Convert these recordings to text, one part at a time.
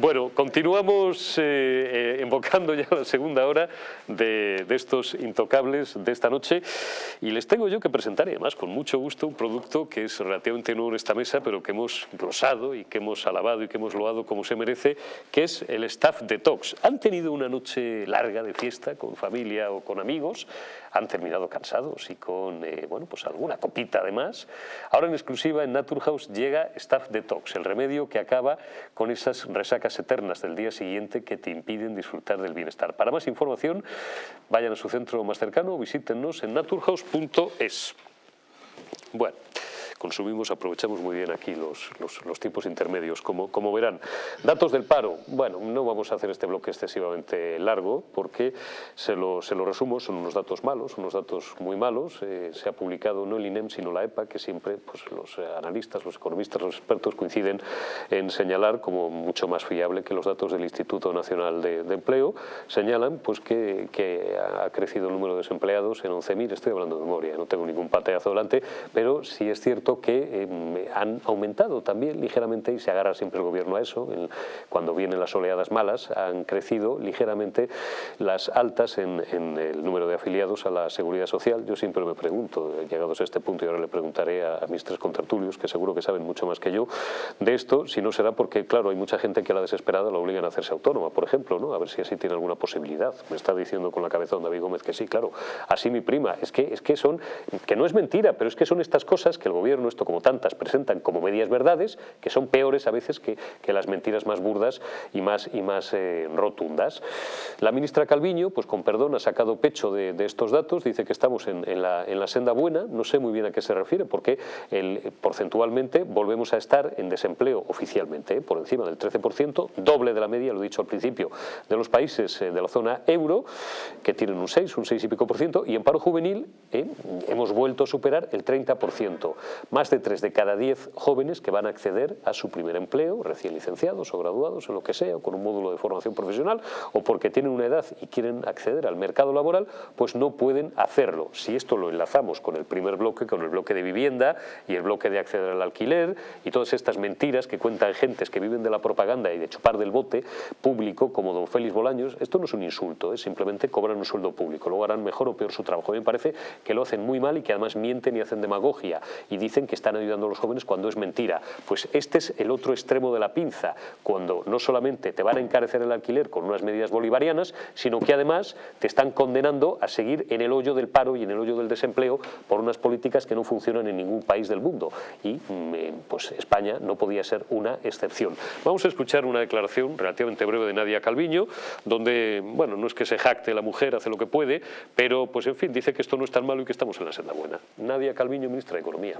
Bueno, continuamos eh, invocando ya la segunda hora de, estos intocables de esta noche y les tengo yo que presentar, además con mucho gusto, un producto que es relativamente nuevo en esta mesa, pero que hemos glosado y que hemos alabado y que hemos loado como se merece, que es el Staff Detox. Han tenido una noche larga de fiesta con familia o con amigos, han terminado cansados y con eh, bueno, pues alguna copita además. Ahora en exclusiva en Naturhaus llega Staff Detox, el remedio que acaba con esas resacas eternas del día siguiente que te impiden disfrutar del bienestar. Para más información, vayan a su centro más cercano o visítenos en naturhaus.es. Bueno consumimos, aprovechamos muy bien aquí los, los, tipos intermedios, como, como verán. Datos del paro, bueno, no vamos a hacer este bloque excesivamente largo porque se lo, se lo resumo, son unos datos malos, unos datos muy malos, eh, se ha publicado no el INEM sino la EPA, que siempre pues, los analistas, los economistas, los expertos coinciden en señalar como mucho más fiable que los datos del Instituto Nacional de, Empleo, señalan pues, que, que, ha crecido el número de desempleados en 11.000, estoy hablando de memoria, no tengo ningún pateazo delante, pero sí es cierto que em, han aumentado también ligeramente, y se agarra siempre el gobierno a eso, cuando vienen las oleadas malas, han crecido ligeramente las altas en, el número de afiliados a la Seguridad Social. Yo siempre me pregunto, llegados a este punto, y ahora le preguntaré a, mis tres contertulios, que seguro que saben mucho más que yo, de esto, si no será porque, claro, hay mucha gente que a la desesperada la obligan a hacerse autónoma, por ejemplo, ¿no? a ver si así tiene alguna posibilidad. Me está diciendo con la cabeza David Gómez que sí, claro, así mi prima. Es que, es que son, que no es mentira, pero es que son estas cosas que el gobierno esto como tantas presentan como medias verdades, que son peores a veces que, que las mentiras más burdas y más, y más eh, rotundas. La ministra Calviño, pues con perdón, ha sacado pecho de, estos datos, dice que estamos en, la, en, la, senda buena, no sé muy bien a qué se refiere, porque el, porcentualmente volvemos a estar en desempleo oficialmente, eh, por encima del 13%, doble de la media, lo he dicho al principio, de los países eh, de la zona euro, que tienen un 6, un 6 y pico por ciento, y en paro juvenil hemos vuelto a superar el 30% más de 3 de cada 10 jóvenes que van a acceder a su primer empleo, recién licenciados o graduados, en lo que sea, o con un módulo de formación profesional, o porque tienen una edad y quieren acceder al mercado laboral, pues no pueden hacerlo. Si esto lo enlazamos con el primer bloque, con el bloque de vivienda y el bloque de acceder al alquiler y todas estas mentiras que cuentan gentes que viven de la propaganda y de chupar del bote público, como don Félix Bolaños, esto no es un insulto, es simplemente cobran un sueldo público, luego harán mejor o peor su trabajo. A mí me parece que lo hacen muy mal y que además mienten y hacen demagogia y dicen que están ayudando a los jóvenes cuando es mentira. Pues este es el otro extremo de la pinza, cuando no solamente te van a encarecer el alquiler con unas medidas bolivarianas, sino que además te están condenando a seguir en el hoyo del paro y en el hoyo del desempleo por unas políticas que no funcionan en ningún país del mundo. Y mm, eh, pues España no podía ser una excepción. Vamos a escuchar una declaración relativamente breve de Nadia Calviño, donde, bueno, no es que se jacte la mujer, hace lo que puede, pero pues en fin, dice que esto no es tan malo y que estamos en la senda buena. Nadia Calviño, ministra de Economía.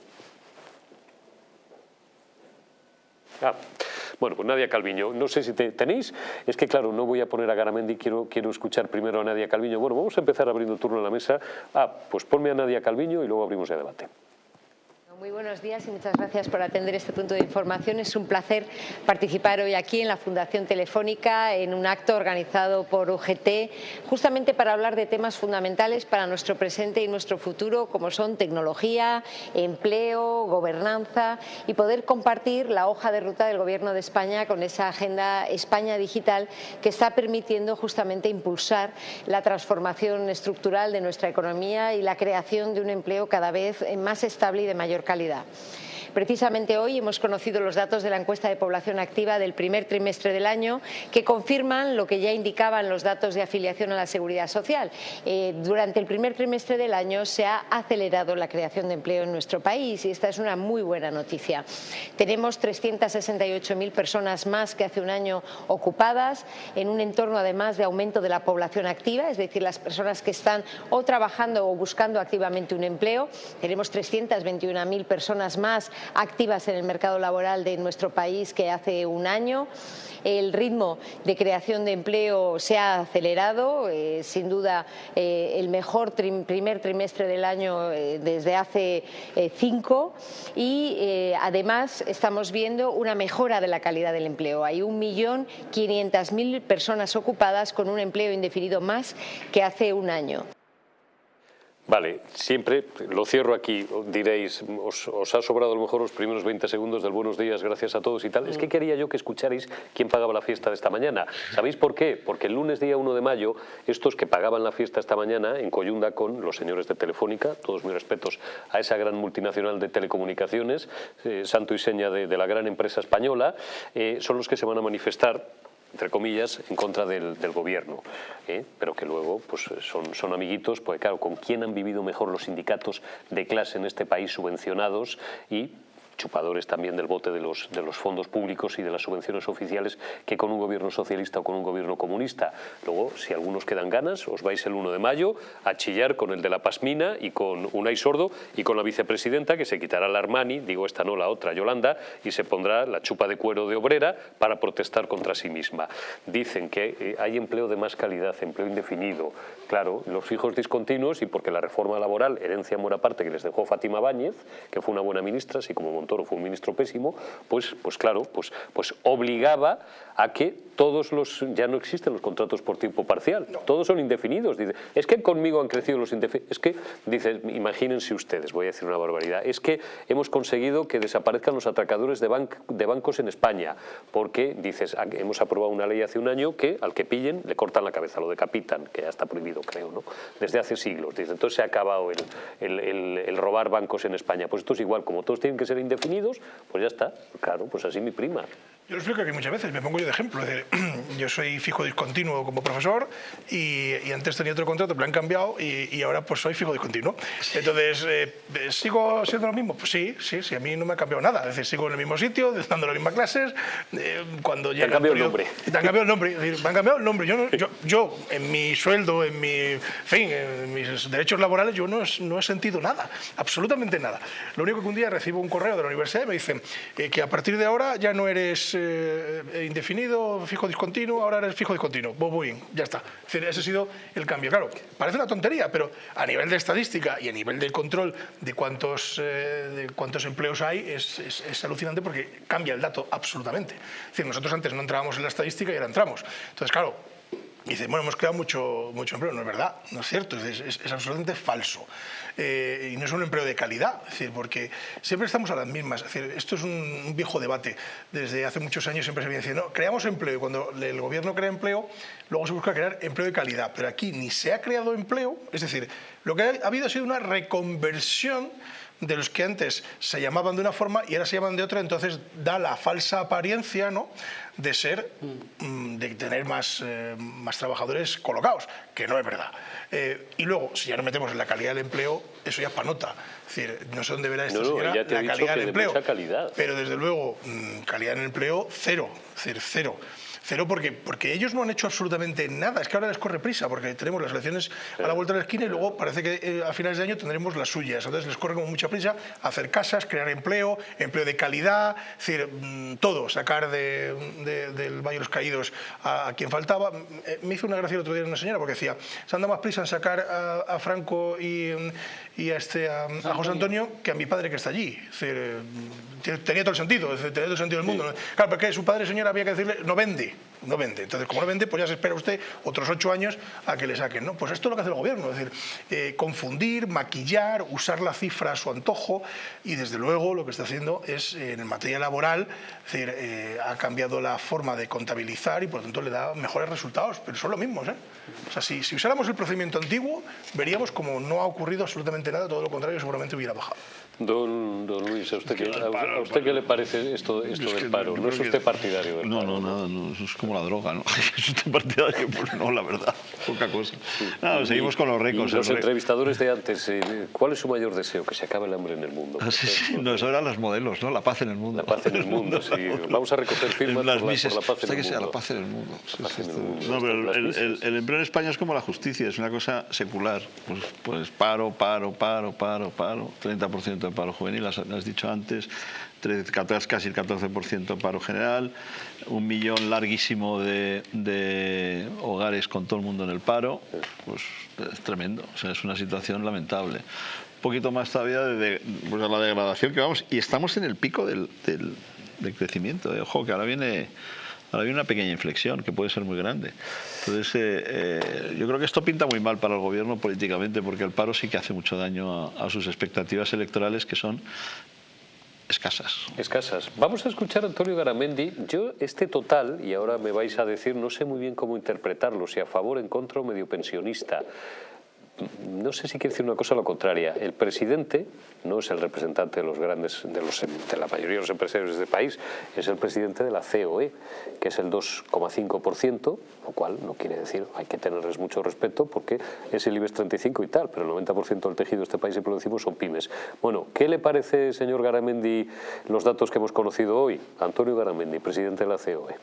Ah, bueno, pues Nadia Calviño, no sé si te, tenéis, es que claro, no voy a poner a Garamendi, quiero, quiero escuchar primero a Nadia Calviño. Bueno, vamos a empezar abriendo turno en la mesa. Ah, pues ponme a Nadia Calviño y luego abrimos el debate. Muy buenos días y muchas gracias por atender este punto de información. Es un placer participar hoy aquí en la Fundación Telefónica en un acto organizado por UGT justamente para hablar de temas fundamentales para nuestro presente y nuestro futuro como son tecnología, empleo, gobernanza y poder compartir la hoja de ruta del Gobierno de España con esa agenda España Digital que está permitiendo justamente impulsar la transformación estructural de nuestra economía y la creación de un empleo cada vez más estable y de mayor calidad calidad. Precisamente hoy hemos conocido los datos de la encuesta de población activa del primer trimestre del año que confirman lo que ya indicaban los datos de afiliación a la seguridad social. Eh, durante el primer trimestre del año se ha acelerado la creación de empleo en nuestro país y esta es una muy buena noticia. Tenemos 368.000 personas más que hace un año ocupadas en un entorno además de aumento de la población activa, es decir, las personas que están o trabajando o buscando activamente un empleo. Tenemos 321.000 personas más activas en el mercado laboral de nuestro país que hace un año. El ritmo de creación de empleo se ha acelerado, eh, sin duda eh, el mejor primer trimestre del año eh, desde hace cinco y además estamos viendo una mejora de la calidad del empleo. Hay 1.500.000 personas ocupadas con un empleo indefinido más que hace un año. Vale, siempre, lo cierro aquí, diréis, os, ha sobrado a lo mejor los primeros 20 segundos del buenos días, gracias a todos y tal. Es que quería yo que escucharais quién pagaba la fiesta de esta mañana. ¿Sabéis por qué? Porque el lunes día 1 de mayo, estos que pagaban la fiesta esta mañana, en coyunda con los señores de Telefónica, todos mis respetos a esa gran multinacional de telecomunicaciones, eh, santo y seña de, la gran empresa española, eh, son los que se van a manifestar entre comillas, en contra del, gobierno, ¿eh? pero que luego pues, son, son amiguitos, porque claro, ¿con quién han vivido mejor los sindicatos de clase en este país subvencionados y chupadores también del bote de los, de los fondos públicos y de las subvenciones oficiales que con un gobierno socialista o con un gobierno comunista. Luego, si algunos quedan ganas, os vais el 1 de mayo a chillar con el de la Pasmina y con Unai Sordo y con la vicepresidenta que se quitará la Armani, digo esta no, la otra, Yolanda, y se pondrá la chupa de cuero de obrera para protestar contra sí misma. Dicen que eh, hay empleo de más calidad, empleo indefinido. Claro, los fijos discontinuos y porque la reforma laboral, herencia en buena parte que les dejó Fátima Báñez, que fue una buena ministra, así como Montoro fue un ministro pésimo, pues, pues claro, pues, pues obligaba a que todos los, ya no existen los contratos por tiempo parcial, todos son indefinidos. Dice, es que conmigo han crecido los indefinidos, es que, dice, imagínense ustedes, voy a decir una barbaridad, es que hemos conseguido que desaparezcan los atracadores de, de bancos en España, porque, dices, hemos aprobado una ley hace un año que al que pillen le cortan la cabeza, lo decapitan, que ya está prohibido, creo, ¿no? Desde hace siglos, dice, entonces se ha acabado el, el robar bancos en España. Pues esto es igual, como todos tienen que ser indefinidos, pues ya está. Claro, pues así mi prima. Yo lo explico aquí muchas veces, me pongo yo de ejemplo. yo soy fijo discontinuo como profesor y, antes tenía otro contrato, pero han cambiado y, ahora pues soy fijo discontinuo. Entonces, eh, ¿sigo siendo lo mismo? Pues sí, sí, sí, a mí no me ha cambiado nada. Es decir, sigo en el mismo sitio, dando las mismas clases. Eh, cuando te han cambiado el nombre. Te han cambiado el nombre. Es decir, me han cambiado el nombre. Yo, yo, yo, en mi sueldo, en mi fin, en mis derechos laborales, yo no, no he sentido nada, absolutamente nada. Lo único que un día recibo un correo de la universidad y me dicen eh, que a partir de ahora ya no eres eh, indefinido, fijo discontinuo, ahora eres fijo discontinuo, bobuín, ya está. ese ha sido el cambio. Claro, parece una tontería, pero a nivel de estadística y a nivel de control de cuántos, eh, cuántos empleos hay, es, alucinante porque cambia el dato absolutamente. Nosotros antes no entrábamos en la estadística y ahora entramos. Entonces, claro, y dice, bueno, hemos creado mucho, mucho empleo. No es verdad, no es cierto, es, absolutamente falso. Eh, y no es un empleo de calidad, es decir, porque siempre estamos a las mismas. Es decir, esto es un, viejo debate. Desde hace muchos años siempre se viene diciendo, no, creamos empleo y cuando el gobierno crea empleo, luego se busca crear empleo de calidad. Pero aquí ni se ha creado empleo, es decir, lo que ha habido ha sido una reconversión de los que antes se llamaban de una forma y ahora se llaman de otra, entonces da la falsa apariencia ¿no? De ser, mm, de tener más, eh, más trabajadores colocados, que no es verdad. Eh, y luego, si ya nos metemos en la calidad del empleo, eso ya es panota. Es decir, no sé dónde verá esta señora la calidad del empleo. Pero desde luego, mm, calidad en el empleo, cero. Es decir, cero. Cero porque, porque ellos no han hecho absolutamente nada. Es que ahora les corre prisa porque tenemos las elecciones a la vuelta de la esquina y luego parece que eh, a finales de año tendremos las suyas. Entonces les corre como mucha prisa hacer casas, crear empleo, empleo de calidad, es decir, mm, todo, sacar del Valle de los Caídos a, quien faltaba. Eh, me hizo una gracia el otro día una señora porque decía, se anda más prisa en sacar a, Franco y, y a, este, a, José Antonio que a mi padre que está allí. Es decir, eh, tenía todo el sentido, tenía todo el sentido del mundo. Claro, porque su padre, señora, había que decirle, no vende no vende. Entonces, como no vende, pues ya se espera usted otros ocho años a que le saquen. ¿no? Pues esto es lo que hace el gobierno, es decir, eh, confundir, maquillar, usar la cifra a su antojo y desde luego lo que está haciendo es, eh, en materia laboral, es decir, eh, ha cambiado la forma de contabilizar y por lo tanto le da mejores resultados, pero son los mismos. O sea, si, si usáramos el procedimiento antiguo, veríamos como no ha ocurrido absolutamente nada, todo lo contrario, seguramente hubiera bajado. Don, don Luis, ¿a usted, qué, a usted qué le parece esto, esto del paro? ¿No es usted partidario del no, No, nada, no, es como la droga, ¿no? ¿Es usted partidario? Pues no, la verdad, poca cosa. Seguimos con los récords. los entrevistadores de antes, eh, ¿cuál es su mayor deseo? Que se acabe el hambre en el mundo. Ah, sí, sí, no, eso eran los modelos, ¿no? La paz en el mundo. La paz en el mundo, sí. Vamos a recoger firmas Las por, mises, la, por la paz en el que mundo. sea la paz en el mundo. La paz en el mundo. No, pero el, el, el, empleo en España es como la justicia, es una cosa secular. Pues, pues paro, paro, paro, paro, paro, 30% de paro juvenil, has dicho antes, casi el 14% paro general, un millón larguísimo de, hogares con todo el mundo en el paro, pues es tremendo, o sea, es una situación lamentable. Un poquito más todavía de, pues, la degradación que vamos, y estamos en el pico del, del, crecimiento. Ojo, que ahora viene Ahora hay una pequeña inflexión que puede ser muy grande. Entonces, eh, eh, yo creo que esto pinta muy mal para el gobierno políticamente porque el paro sí que hace mucho daño a, a sus expectativas electorales que son escasas. Escasas. Vamos a escuchar a Antonio Garamendi. Yo este total, y ahora me vais a decir, no sé muy bien cómo interpretarlo, si a favor, en contra o medio pensionista no sé si quiere decir una cosa o lo contraria. El presidente no es el representante de los grandes, de, los, de la mayoría de los empresarios de este país, es el presidente de la COE, que es el 2,5%, lo cual no quiere decir, hay que tenerles mucho respeto porque es el IBEX 35 y tal, pero el 90% del tejido de este país, y lo decimos, son pymes. Bueno, ¿qué le parece, señor Garamendi, los datos que hemos conocido hoy? Antonio Garamendi, presidente de la COE.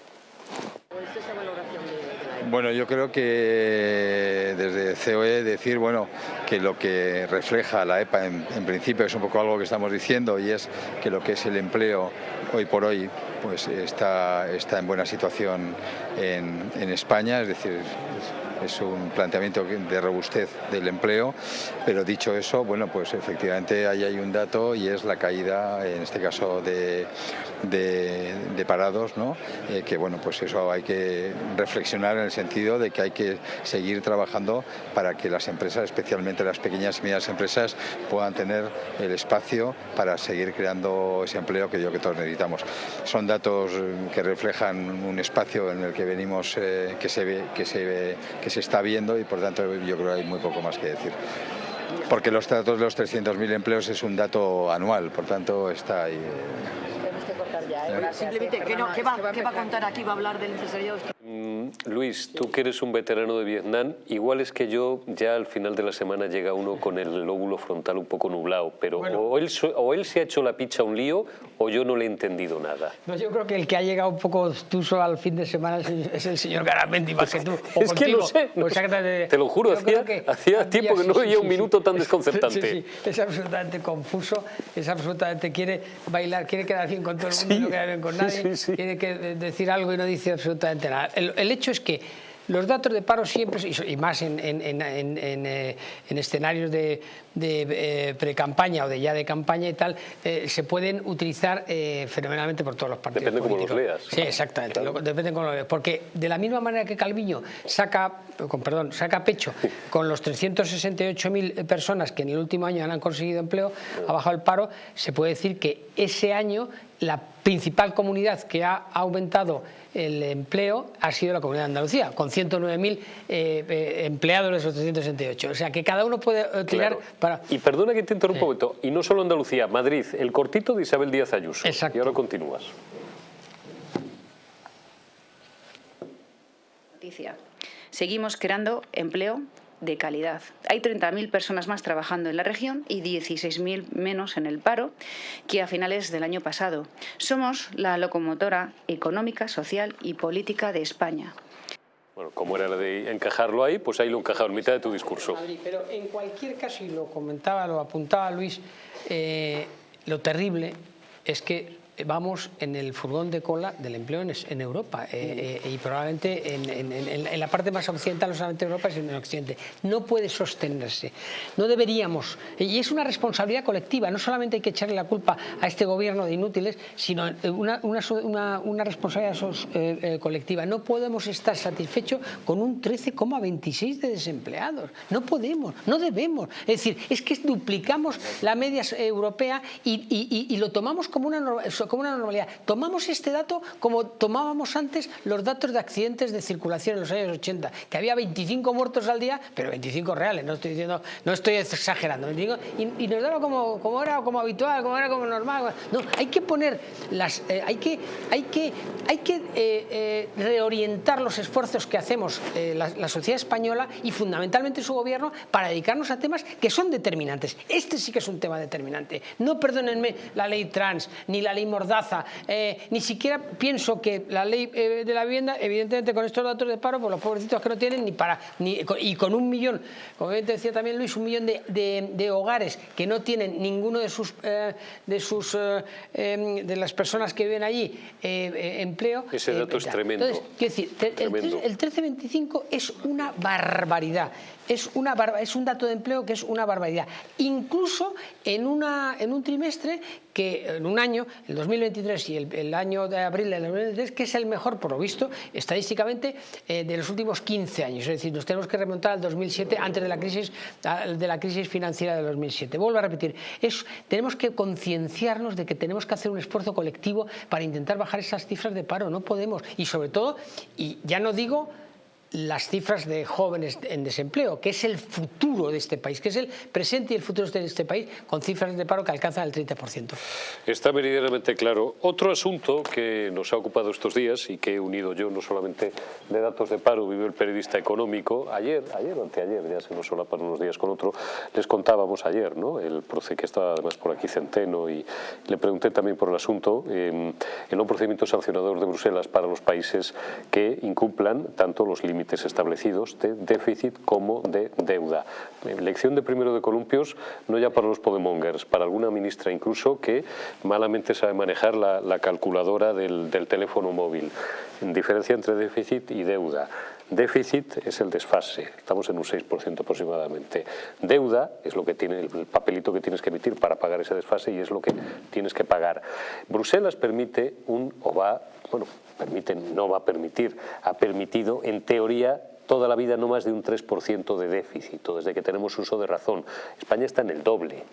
Bueno, yo creo que desde COE decir bueno que lo que refleja la EPA en, principio es un poco algo que estamos diciendo y es que lo que es el empleo hoy por hoy pues está, está en buena situación en, en España, es decir, es un planteamiento de robustez del empleo, pero dicho eso, bueno, pues efectivamente ahí hay un dato y es la caída, en este caso de, parados, ¿no? Eh, que bueno, pues eso hay que reflexionar en el sentido de que hay que seguir trabajando para que las empresas, especialmente las pequeñas y medianas empresas, puedan tener el espacio para seguir creando ese empleo que yo que todos necesitamos. Son datos que reflejan un espacio en el que venimos, eh, que se ve, que se ve, que se está viendo y por tanto yo creo que hay muy poco más que decir. Porque los datos de los 300.000 empleos es un dato anual, por tanto está ahí. Simplemente, ¿qué, va, ¿qué, va, a contar aquí? ¿Va a hablar del empresariado? Mm, Luis, tú que eres un veterano de Vietnam, igual es que yo ya al final de la semana llega uno con el lóbulo frontal un poco nublado, pero o, él, o él se ha hecho la picha un lío o yo no le he entendido nada. No, yo creo que el que ha llegado un poco tuso al fin de semana es el señor Garamendi más que tú. es que no sé, te, lo juro, hacía, hacía tiempo que no veía un minuto tan desconcertante. es absolutamente confuso, es absolutamente, quiere bailar, quiere quedar bien con todo el mundo, no queda bien con nadie, tiene que decir algo y no dice absolutamente nada. El, hecho es que los datos de paro siempre, y más en, eh, escenarios de, de eh, pre-campaña o de ya de campaña y tal, eh, se pueden utilizar fenomenalmente por todos los partidos Depende cómo los leas. Sí, exactamente, depende cómo lo leas. Porque de la misma manera que Calviño saca, con, perdón, saca pecho con los 368.000 personas que en el último año han conseguido empleo, ha bajado el paro, se puede decir que ese año la principal comunidad que ha aumentado el empleo ha sido la Comunidad de Andalucía, con 109.000 eh, eh, empleados de esos 368. O sea, que cada uno puede eh, tirar para... Y perdona que te interrumpa un momento, y no solo Andalucía, Madrid, el cortito de Isabel Díaz Ayuso. Exacto. Y ahora continúas. Seguimos creando empleo de calidad. Hay 30.000 personas más trabajando en la región y 16.000 menos en el paro que a finales del año pasado. Somos la locomotora económica, social y política de España. Bueno, como era la de encajarlo ahí, pues ahí lo encajado en mitad de tu discurso. Pero en cualquier caso, y lo comentaba, lo apuntaba Luis, eh, lo terrible es que vamos en el furgón de cola del empleo en, Europa eh, eh, y probablemente en, la parte más occidental, no solamente en Europa, sino en Occidente. No puede sostenerse. No deberíamos, y es una responsabilidad colectiva, no solamente hay que echarle la culpa a este gobierno de inútiles, sino una, una, responsabilidad eh, colectiva. No podemos estar satisfechos con un 13,26 de desempleados. No podemos, no debemos. Es decir, es que duplicamos la media europea y, y lo tomamos como una como una normalidad. Tomamos este dato como tomábamos antes los datos de accidentes de circulación en los años 80, que había 25 muertos al día, pero 25 reales, no estoy diciendo, no estoy exagerando, y, nos daba como, como era como habitual, como era como normal. No, hay que poner las, eh, hay que, hay que, hay que eh, eh, reorientar los esfuerzos que hacemos la, la sociedad española y fundamentalmente su gobierno para dedicarnos a temas que son determinantes. Este sí que es un tema determinante. No perdónenme la ley trans, ni la ley mordaza. Eh, ni siquiera pienso que la ley eh, de la vivienda, evidentemente con estos datos de paro, por los pobrecitos que no tienen ni para... Ni, y con un millón, como decía también Luis, un millón de, hogares que no tienen ninguno de sus... Eh, de sus em, de las personas que viven allí empleo. Ese dato es tremendo. Entonces, decir, el, el 1325 es una barbaridad es, un dato de empleo que es una barbaridad. Incluso en, un trimestre, que en un año, el 2023 y el, año de abril del 2023, que es el mejor, por lo visto, estadísticamente, eh, de los últimos 15 años. Es decir, nos tenemos que remontar al 2007, antes de la crisis, de la crisis financiera de 2007. Vuelvo a repetir, tenemos que concienciarnos de que tenemos que hacer un esfuerzo colectivo para intentar bajar esas cifras de paro. No podemos. Y sobre todo, y ya no digo las cifras de jóvenes en desempleo, que es el futuro de este país, que es el presente y el futuro de este país, con cifras de paro que alcanzan el 30%. Está meridianamente claro. Otro asunto que nos ha ocupado estos días y que he unido yo, no solamente de datos de paro, vive el periodista económico, ayer, ayer anteayer, ya se nos solapan unos días con otro, les contábamos ayer, ¿no? el proce que estaba además por aquí Centeno y le pregunté también por el asunto, eh, un procedimiento sancionador de Bruselas para los países que incumplan tanto los límites establecidos de déficit como de deuda. Lección de primero de columpios, no ya para los podemongers, para alguna ministra incluso que malamente sabe manejar la, calculadora del, del teléfono móvil. Diferencia entre déficit y deuda. Déficit es el desfase, estamos en un 6% aproximadamente. Deuda es lo que tiene el papelito que tienes que emitir para pagar ese desfase y es lo que tienes que pagar. Bruselas permite un, o va, bueno, permite, no va a permitir, ha permitido en teoría toda la vida no más de un 3% de déficit, desde que tenemos uso de razón. España está en el doble.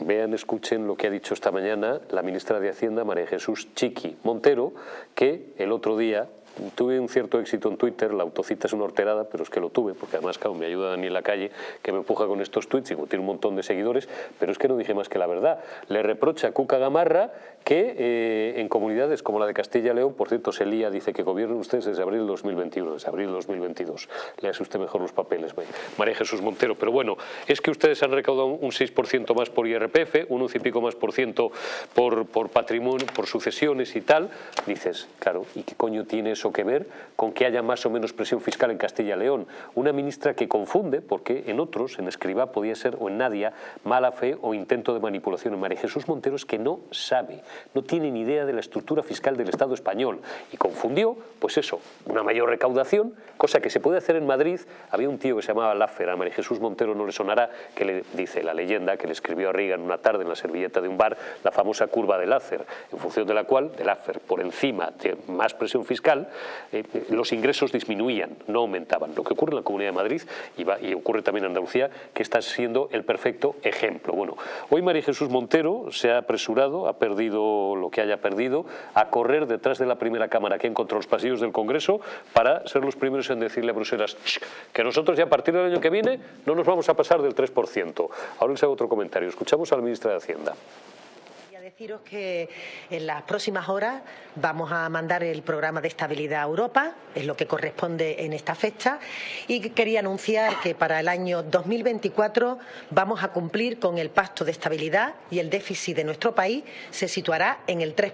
Vean, escuchen lo que ha dicho esta mañana la ministra de Hacienda, María Jesús Chiqui Montero, que el otro día tuve un cierto éxito en Twitter, la autocita es una horterada, pero es que lo tuve, porque además claro, me ayuda Daniel Lacalle, que me empuja con estos tweets y tiene un montón de seguidores, pero es que no dije más que la verdad. Le reprocha a Cuca Gamarra que eh, en comunidades como la de Castilla y León, por cierto, se lía, dice que gobiernen ustedes desde abril de 2021, desde abril de 2022. hace usted mejor los papeles, María Jesús Montero. Pero bueno, es que ustedes han recaudado un 6% más por IRPF, un 11 y pico más por ciento por, por patrimonio, por sucesiones y tal. Dices, claro, ¿y qué coño tiene eso que ver con que haya más o menos presión fiscal en Castilla y León? Una ministra que confunde, porque en otros, en Escribá podía ser, o en Nadia, mala fe o intento de manipulación. En María Jesús Montero es que no sabe no tiene ni idea de la estructura fiscal del Estado español y confundió, pues eso, una mayor recaudación, cosa que se puede hacer en Madrid. Había un tío que se llamaba Laffer, a María Jesús Montero no le sonará, que le dice la leyenda que le escribió a Reagan una tarde en la servilleta de un bar la famosa curva de Laffer, en función de la cual, de Laffer, por encima de más presión fiscal, eh, los ingresos disminuían, no aumentaban. Lo que ocurre en la Comunidad de Madrid y, y ocurre también en Andalucía, que está siendo el perfecto ejemplo. Bueno, hoy María Jesús Montero se ha apresurado, ha perdido lo que haya perdido, a correr detrás de la primera cámara que encontró los pasillos del Congreso para ser los primeros en decirle a Bruselas que nosotros ya a partir del año que viene no nos vamos a pasar del 3%. Ahora les hago otro comentario. Escuchamos al ministro de Hacienda deciros que en las próximas horas vamos a mandar el programa de estabilidad a Europa, es lo que corresponde en esta fecha, y quería anunciar que para el año 2024 vamos a cumplir con el pacto de estabilidad y el déficit de nuestro país se situará en el 3%.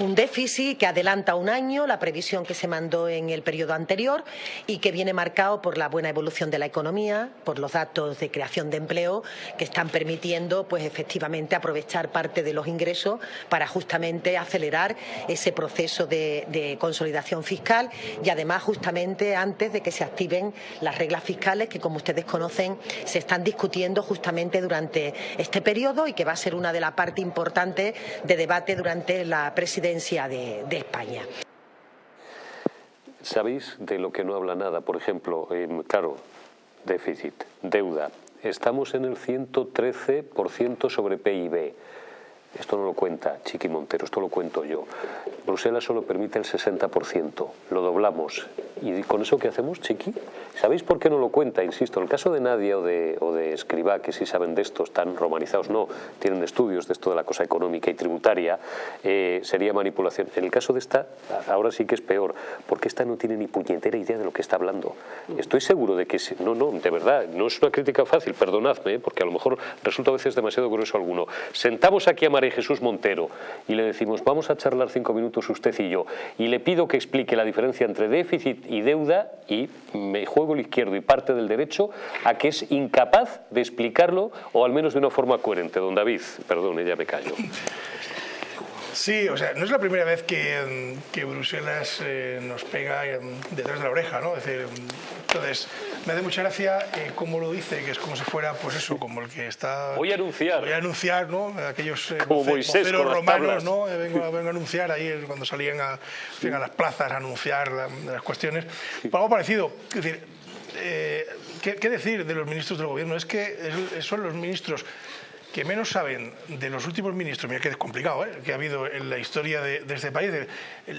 Un déficit que adelanta un año la previsión que se mandó en el periodo anterior y que viene marcado por la buena evolución de la economía, por los datos de creación de empleo que están permitiendo pues efectivamente aprovechar parte de los ingresos para justamente acelerar ese proceso de, consolidación fiscal y además justamente antes de que se activen las reglas fiscales que como ustedes conocen se están discutiendo justamente durante este periodo y que va a ser una de las partes importantes de debate durante la presidencia de, España. ¿Sabéis de lo que no habla nada? Por ejemplo, claro, déficit, deuda. Estamos en el 113% sobre PIB. Esto no lo cuenta Chiqui Montero, esto lo cuento yo. Bruselas solo permite el 60%, lo doblamos. ¿Y con eso qué hacemos, Chiqui? ¿Sabéis por qué no lo cuenta? Insisto, en el caso de Nadia o de, o de Escribá, que sí saben de esto, están romanizados, no, tienen estudios de esto de la cosa económica y tributaria, eh, sería manipulación. En el caso de esta, ahora sí que es peor, porque esta no tiene ni puñetera idea de lo que está hablando. Estoy seguro de que, no, no, de verdad, no es una crítica fácil, perdonadme, porque a lo mejor resulta a veces demasiado grueso alguno. Sentamos aquí a Jesús Montero y le decimos, vamos a charlar cinco minutos usted y yo, y le pido que explique la diferencia entre déficit y deuda, y me juego el izquierdo y parte del derecho a que es incapaz de explicarlo, o al menos de una forma coherente. Don David, perdón, ya me callo. Sí, o sea, no es la primera vez que, Bruselas eh, nos pega detrás de la oreja, ¿no? Es decir, entonces, me hace mucha gracia eh, cómo lo dice, que es como si fuera, pues eso, como el que está... Voy a anunciar. Voy a anunciar, ¿no? Aquellos eh, como las romanos, tablas. ¿no? Eh, vengo, a- vengo a anunciar ahí cuando salían a, las plazas a anunciar la- las cuestiones. Pues algo parecido, es decir, eh, ¿qué, qué decir de los ministros del gobierno? Es que son los ministros que menos saben de los últimos ministros, mira que es complicado, ¿eh? que ha habido en la historia de, de este país, de,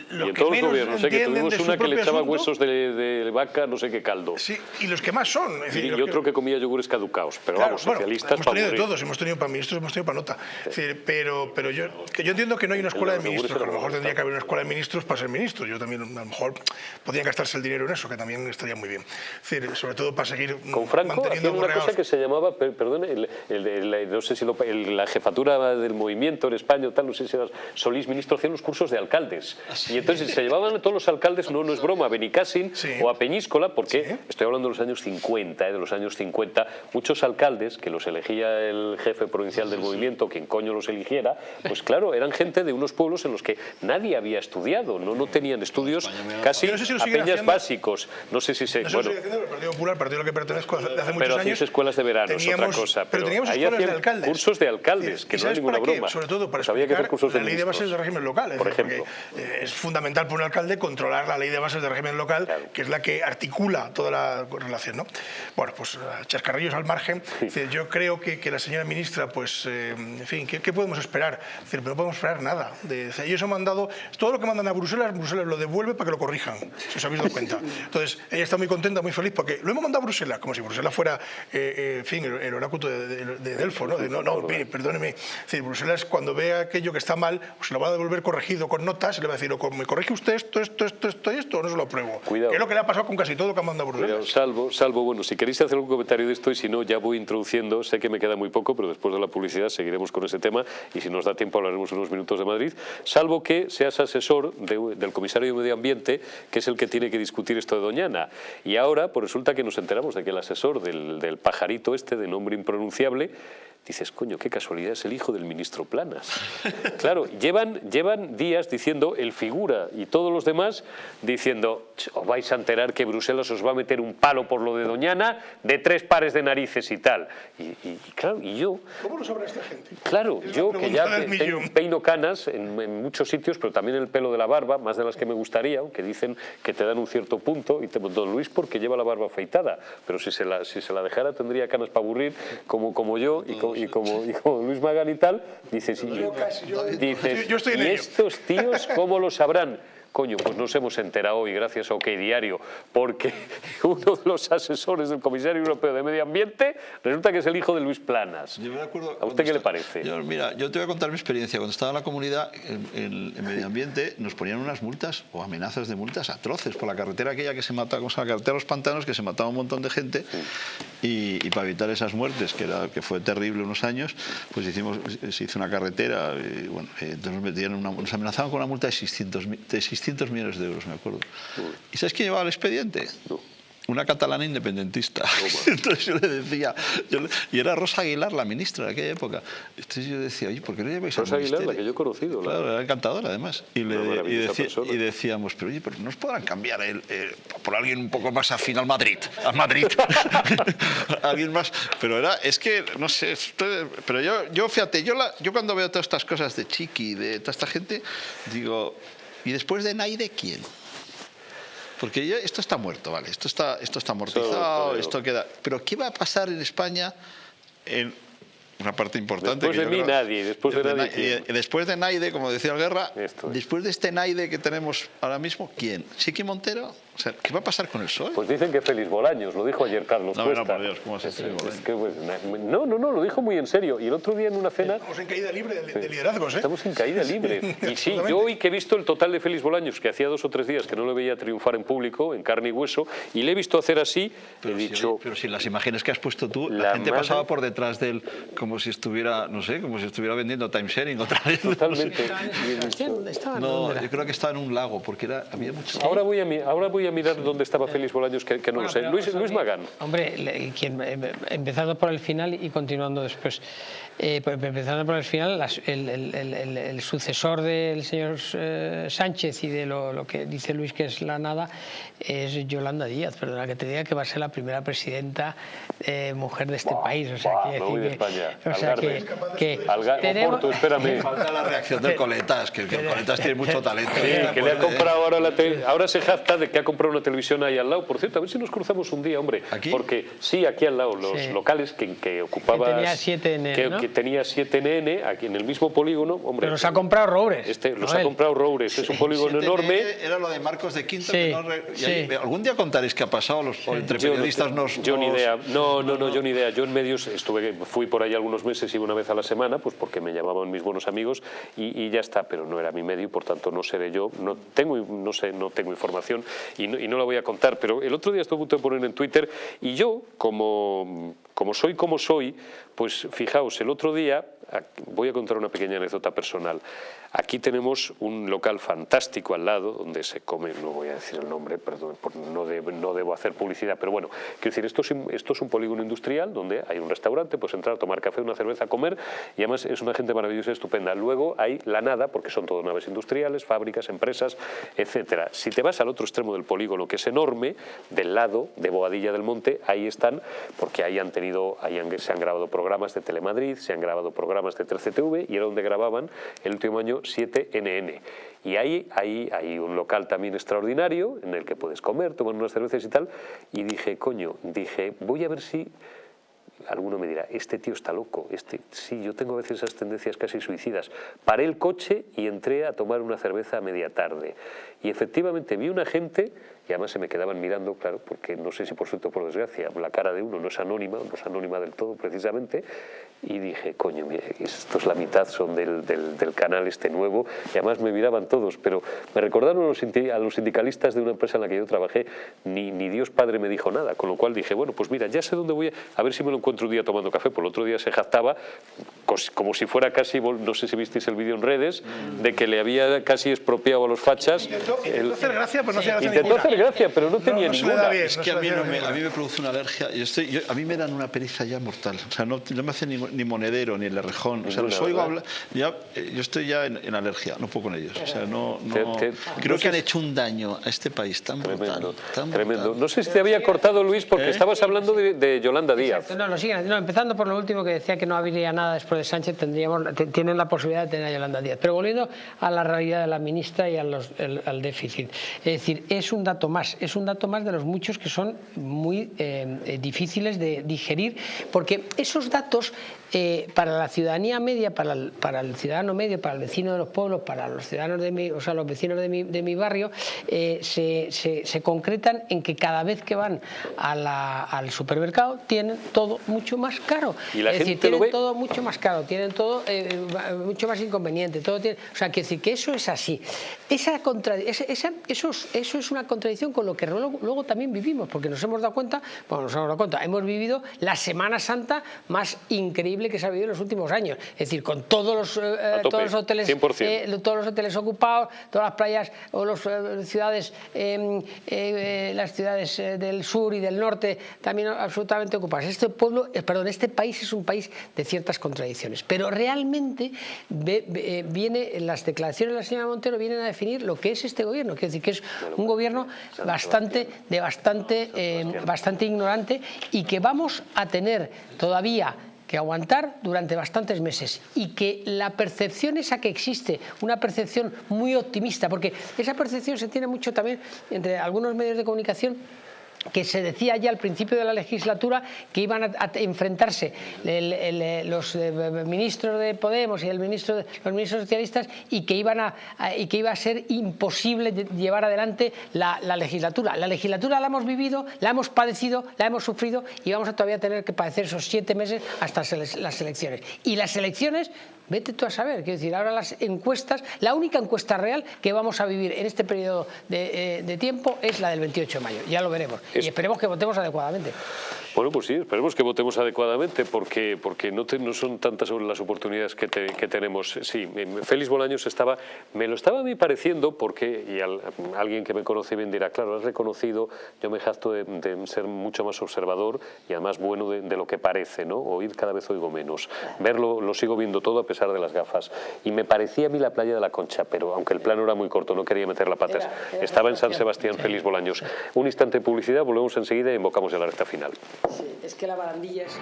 los y en que todos los menos gobiernos, sé que tuvimos una que le echaba asunto, huesos de, de vaca, no sé qué caldo. Sí, y los que más son. es decir, y, los y otro que comía yogures caducaos, pero Claro, vamos, bueno, socialistas hemos para tenido de todos, hemos tenido para ministros, hemos tenido para nota. Es decir, pero, pero yo, que yo entiendo que no hay una escuela de los ministros, que a lo mejor tendría que haber una escuela de ministros para ser ministros. Yo también, a lo mejor, podrían gastarse el dinero en eso, que también estaría muy bien. Es decir, sobre todo para seguir Con Franco manteniendo una cosa que se llamaba, per- perdón, el- el- el- no sé si el- la jefatura del movimiento en España, o tal, no sé si era Solís ministro, hacían los cursos de alcaldes. Y entonces se llevaban a todos los alcaldes, no, no es broma, a Benicassin Sí. o a Peñíscola, porque Sí. estoy hablando de los años 50, eh, de los años 50, muchos alcaldes que los elegía el jefe provincial del movimiento, quien coño los eligiera, pues claro, eran gente de unos pueblos en los que nadie había estudiado, no, no tenían estudios casi no sé si apenas haciendo. básicos. No sé si se... No sé bueno, haciendo, pero el Partido Popular, el partido al que pertenezco hace, hace muchos pero años. hacéis escuelas de verano, es otra teníamos- cosa. Pero, teníamos ahí escuelas de alcaldes. Cursos de alcaldes, ¿Y que no es ninguna broma. Sobre todo para Pues había que hacer explicar cursos de la ley de bases de régimen local. es Por decir, ejemplo. eh, es fundamental para un alcalde controlar la ley de bases de régimen local, Claro. que es la que articula toda la relación. ¿no? Bueno, pues a chascarrillos al margen. Es decir, yo creo que, que la señora ministra, pues, eh, en fin, ¿qué, qué podemos esperar? Es decir, no podemos esperar nada. De, ellos han mandado, todo lo que mandan a Bruselas, Bruselas lo devuelve para que lo corrijan, si os habéis dado cuenta. Entonces, ella está muy contenta, muy feliz, porque lo hemos mandado a Bruselas, como si Bruselas fuera, eh, eh, en fin, el, el oráculo de, de- de Delfo, ¿no? De, no, no, mire, perdóneme. Es decir, Bruselas, cuando vea aquello que está mal, pues se lo va a devolver corregido con notas, y le va a decir, me corrige usted esto, esto, esto, esto y esto, o no se lo apruebo. Cuidado. Que es lo que le ha pasado con casi todo lo que ha mandado a Cuidado, Bruselas. salvo, salvo, bueno, si queréis hacer algún comentario de esto y si no, ya voy introduciendo, sé que me queda muy poco, pero después de la publicidad seguiremos con ese tema y si nos da tiempo hablaremos unos minutos de Madrid, salvo que seas asesor de- del comisario de Medio Ambiente, que es el que tiene que discutir esto de Doñana. Y ahora, pues resulta que nos enteramos de que el asesor del, del pajarito este, de nombre impronunciable, dices, coño, qué casualidad, es el hijo del ministro Planas. Claro, llevan, llevan días diciendo, el figura y todos los demás, diciendo, "Ch, os vais a enterar que Bruselas os va a meter un palo por lo de Doñana de tres pares de narices y tal. Y, y- y claro, y yo, ¿Cómo lo sabrá esta gente? claro, Es yo que ya pe- peino canas en, en muchos sitios, pero también el pelo de la barba, más de las que me gustaría, aunque dicen que te dan un cierto punto, y te, don Luis porque lleva la barba afeitada, pero si se la, si se la dejara tendría canas para aburrir, como, como yo y, y como, y como Luis Magán y tal, dices, y, dices, Yo- yo estoy en ¿y ello". estos tíos cómo lo sabrán? Coño, pues nos hemos enterado hoy gracias a OK Diario, porque uno de los asesores del Comisario Europeo de Medio Ambiente resulta que es el hijo de Luis Planas. Yo me acuerdo ¿A usted qué le parece? Yo, mira, yo te voy a contar mi experiencia. Cuando estaba en la comunidad, en, medio ambiente, nos ponían unas multas o amenazas de multas atroces por la carretera aquella que se mataba, ¿cómo se llama? la carretera de los pantanos, que se mataba un montón de gente. Y, y para evitar esas muertes, que, era, que fue terrible unos años, pues hicimos, se hizo una carretera. Y, bueno, eh, entonces nos, metían una- nos amenazaban con una multa de 600, mi- de 600 millones de euros, me acuerdo. ¿Y sabes quién llevaba el expediente? Una catalana independentista. Entonces yo le decía, yo le- y era Rosa Aguilar, la ministra de aquella época. Entonces yo decía, oye, ¿por qué no lleváis Rosa al Aguilar, la que yo he conocido, la- Claro, era encantadora además. Y, le- y y decíamos, pero oye, pero nos podrán cambiar el, por alguien un poco más afín al Madrid. Al Madrid. alguien más. Pero era, es que, no sé, pero yo, yo fíjate, yo, la- yo cuando veo todas estas cosas de Chiqui, de toda esta gente, digo, ¿y después de Naide quién? Porque ya- esto está muerto, ¿vale? Esto está, esto está amortizado, esto queda... Pero ¿qué va a pasar en España en una parte importante? Después que de yo mí creo- nadie, después de nadie, Na- ¿quién? y después de Naide, como decía Guerra, después de este Naide que tenemos ahora mismo, ¿quién? ¿Chiqui Montero? O sea, ¿qué va a pasar con el PSOE? Pues dicen que Félix Bolaños, lo dijo ayer Carlos No, Cuesta. no, por Dios, ¿cómo Es Bolaños? que, pues, no, no, no, lo dijo muy en serio. Y el otro día en una cena... Estamos en caída libre de, de liderazgos, ¿eh? Estamos en caída libre. Y sí, yo hoy que he visto el total de Félix Bolaños, que hacía dos o tres días que no lo veía triunfar en público, en carne y hueso, y le he visto hacer así, Pero he si, dicho... pero si las imágenes que has puesto tú, la, La gente madre- pasaba por detrás de él como si estuviera, no sé, como si estuviera vendiendo timesharing otra vez. no sé. Totalmente. No, ¿Dónde era? yo creo que estaba en un lago, porque era, había mucho... Ahora voy, a, mi- ahora voy a mirar dónde estaba Félix Bolaños, que, que no Bueno, lo sé. Luis, a Luis Magán. Hombre, quien, em- empezando por el final y continuando después. Eh, pues, empezando por el final, el, sucesor del señor eh, Sánchez y de lo, que dice Luis que es la nada, es Yolanda Díaz, perdona que te diga que va a ser la primera presidenta eh, mujer de este país. O sea, que, de España. O sea que, que tenemos, espérame. Falta la reacción del Coletas, que, el Coletas tiene mucho talento. que le ha comprado ahora la ahora se jacta de que ha comprado una televisión ahí al lado. Por cierto, a ver si nos cruzamos un día, hombre. ¿Aquí? Porque sí, aquí al lado, los locales que, que ocupaba... Que tenía 7NN, que, tenía 7NN, aquí en el mismo polígono, hombre... Pero los ha comprado Roures. Este, los ha comprado Roures, es un polígono enorme. Era lo de Marcos de Quinto. algún día contaréis qué ha pasado, los, entre periodistas nos... Yo ni idea, no, no, no, yo ni idea. Yo en medios estuve, fui por ahí algunos meses y una vez a la semana, pues porque me llamaban mis buenos amigos y, ya está, pero no era mi medio, por tanto no seré yo, no tengo, no sé, no tengo información y no, y no la voy a contar, pero el otro día estuve a punto de poner en Twitter y yo, como, como soy como soy, pues fijaos, el otro día voy a contar una pequeña anécdota personal. Aquí tenemos un local fantástico al lado donde se come, no voy a decir el nombre, perdón, no, debo hacer publicidad, pero bueno, quiero decir, esto es, un polígono industrial donde hay un restaurante, puedes entrar tomar café, una cerveza, comer y además es una gente maravillosa estupenda. Luego hay la nada, porque son todas naves industriales, fábricas, empresas, etcétera. Si te vas al otro extremo del polígono, que es enorme, del lado de Boadilla del Monte, ahí están, porque ahí han tenido, ahí se han grabado programas de Telemadrid, se han grabado programas de 3CTV y era donde grababan el último año 7NN. Y ahí, ahí hay un local también extraordinario en el que puedes comer, tomar unas cervezas y tal. Y dije, coño, dije, voy a ver si alguno me dirá, este tío está loco, este, sí, yo tengo a veces esas tendencias casi suicidas. Paré el coche y entré a tomar una cerveza a media tarde. Y efectivamente vi una gente y además se me quedaban mirando, claro, porque no sé si por suerte o por desgracia, la cara de uno no es anónima, no es anónima del todo precisamente, y dije, coño, mire, esto es la mitad, son del, del, canal este nuevo, y además me miraban todos, pero me recordaron a los, a los sindicalistas de una empresa en la que yo trabajé, ni, ni Dios Padre me dijo nada, con lo cual dije, bueno, pues mira, ya sé dónde voy, a, ver si me lo encuentro un día tomando café, por el otro día se jactaba, como si fuera casi, no sé si visteis el vídeo en redes, de que le había casi expropiado a los fachas. Intentó, hacer gracia, pero no hacía gracia gracia, pero no tenía no, ninguna. es que a mí, me, a mí, me, produce una alergia. y estoy, a mí me dan una pericia ya mortal. O sea, no, no me hace ni, ni, monedero, ni el rejón. O sea, los oigo hablar. Ya, eh, yo estoy ya en, alergia, no puedo con ellos. O sea, no, no creo que han hecho un daño a este país tan brutal. tremendo. No sé si te había cortado, Luis, porque ¿Eh? estabas hablando de, Yolanda Díaz. No, no, siguen. No, empezando por lo último que decía que no habría nada después de Sánchez, tendríamos, tienen la posibilidad de tener a Yolanda Díaz. Pero volviendo a la realidad de la ministra y al déficit. Es decir, es un dato más, es un dato más de los muchos que son muy eh, eh, difíciles de digerir, porque esos datos eh, para la ciudadanía media, para el, para el, ciudadano medio, para el vecino de los pueblos, para los ciudadanos de mi, o sea, los vecinos de mi, de mi barrio, se, se, concretan en que cada vez que van al supermercado tienen todo mucho más caro. ¿Y la es gente decir, tienen lo ve? todo mucho más caro, tienen todo mucho más inconveniente. Todo tiene, o sea, que decir que eso es así. Esa, contra, esa, eso, eso es una contradicción con lo que luego, también vivimos, porque nos hemos dado cuenta, bueno, nos hemos dado cuenta, hemos vivido la Semana Santa más increíble que se ha vivido en los últimos años, es decir, con todos los, eh, todos los hoteles, eh, todos los hoteles ocupados, todas las playas o las eh, ciudades, las ciudades del sur y del norte también absolutamente ocupadas. Este pueblo, perdón, este país es un país de ciertas contradicciones, pero realmente viene las declaraciones de la señora Montero vienen a definir lo que es este gobierno, quiere decir que es un gobierno bastante, de bastante, eh, bastante ignorante y que vamos a tener todavía que aguantar durante bastantes meses. Y que la percepción esa que existe, una percepción muy optimista, porque esa percepción se tiene mucho también entre algunos medios de comunicación que se decía ya al principio de la legislatura que iban a, enfrentarse los eh, ministros de Podemos y el ministro, los ministros socialistas y que, iban a, y que iba a ser imposible llevar adelante la, legislatura. La legislatura la hemos vivido, la hemos padecido, la hemos sufrido y vamos a todavía tener que padecer esos siete meses hasta las elecciones. Y las elecciones Vete tú a saber, quiero decir, ahora las encuestas, la única encuesta real que vamos a vivir en este periodo de, eh, tiempo es la del 28 de mayo, ya lo veremos. Y esperemos que votemos adecuadamente. Bueno, pues sí, esperemos que votemos adecuadamente porque, porque no, no son tantas las oportunidades que, tenemos. Sí, Félix Bolaños estaba, me lo estaba a mí pareciendo porque, y alguien que me conoce bien dirá, claro, has reconocido, yo me jacto de, ser mucho más observador y además bueno de, lo que parece, ¿no? Oír cada vez oigo menos. Verlo lo sigo viendo todo a pesar de las gafas. Y me parecía a mí la playa de la Concha, pero aunque el plano era muy corto, no quería meter la patas. Estaba en San Sebastián, Félix Bolaños. Un instante de publicidad, volvemos enseguida y invocamos ya la recta final. Sí, es que la barandilla es...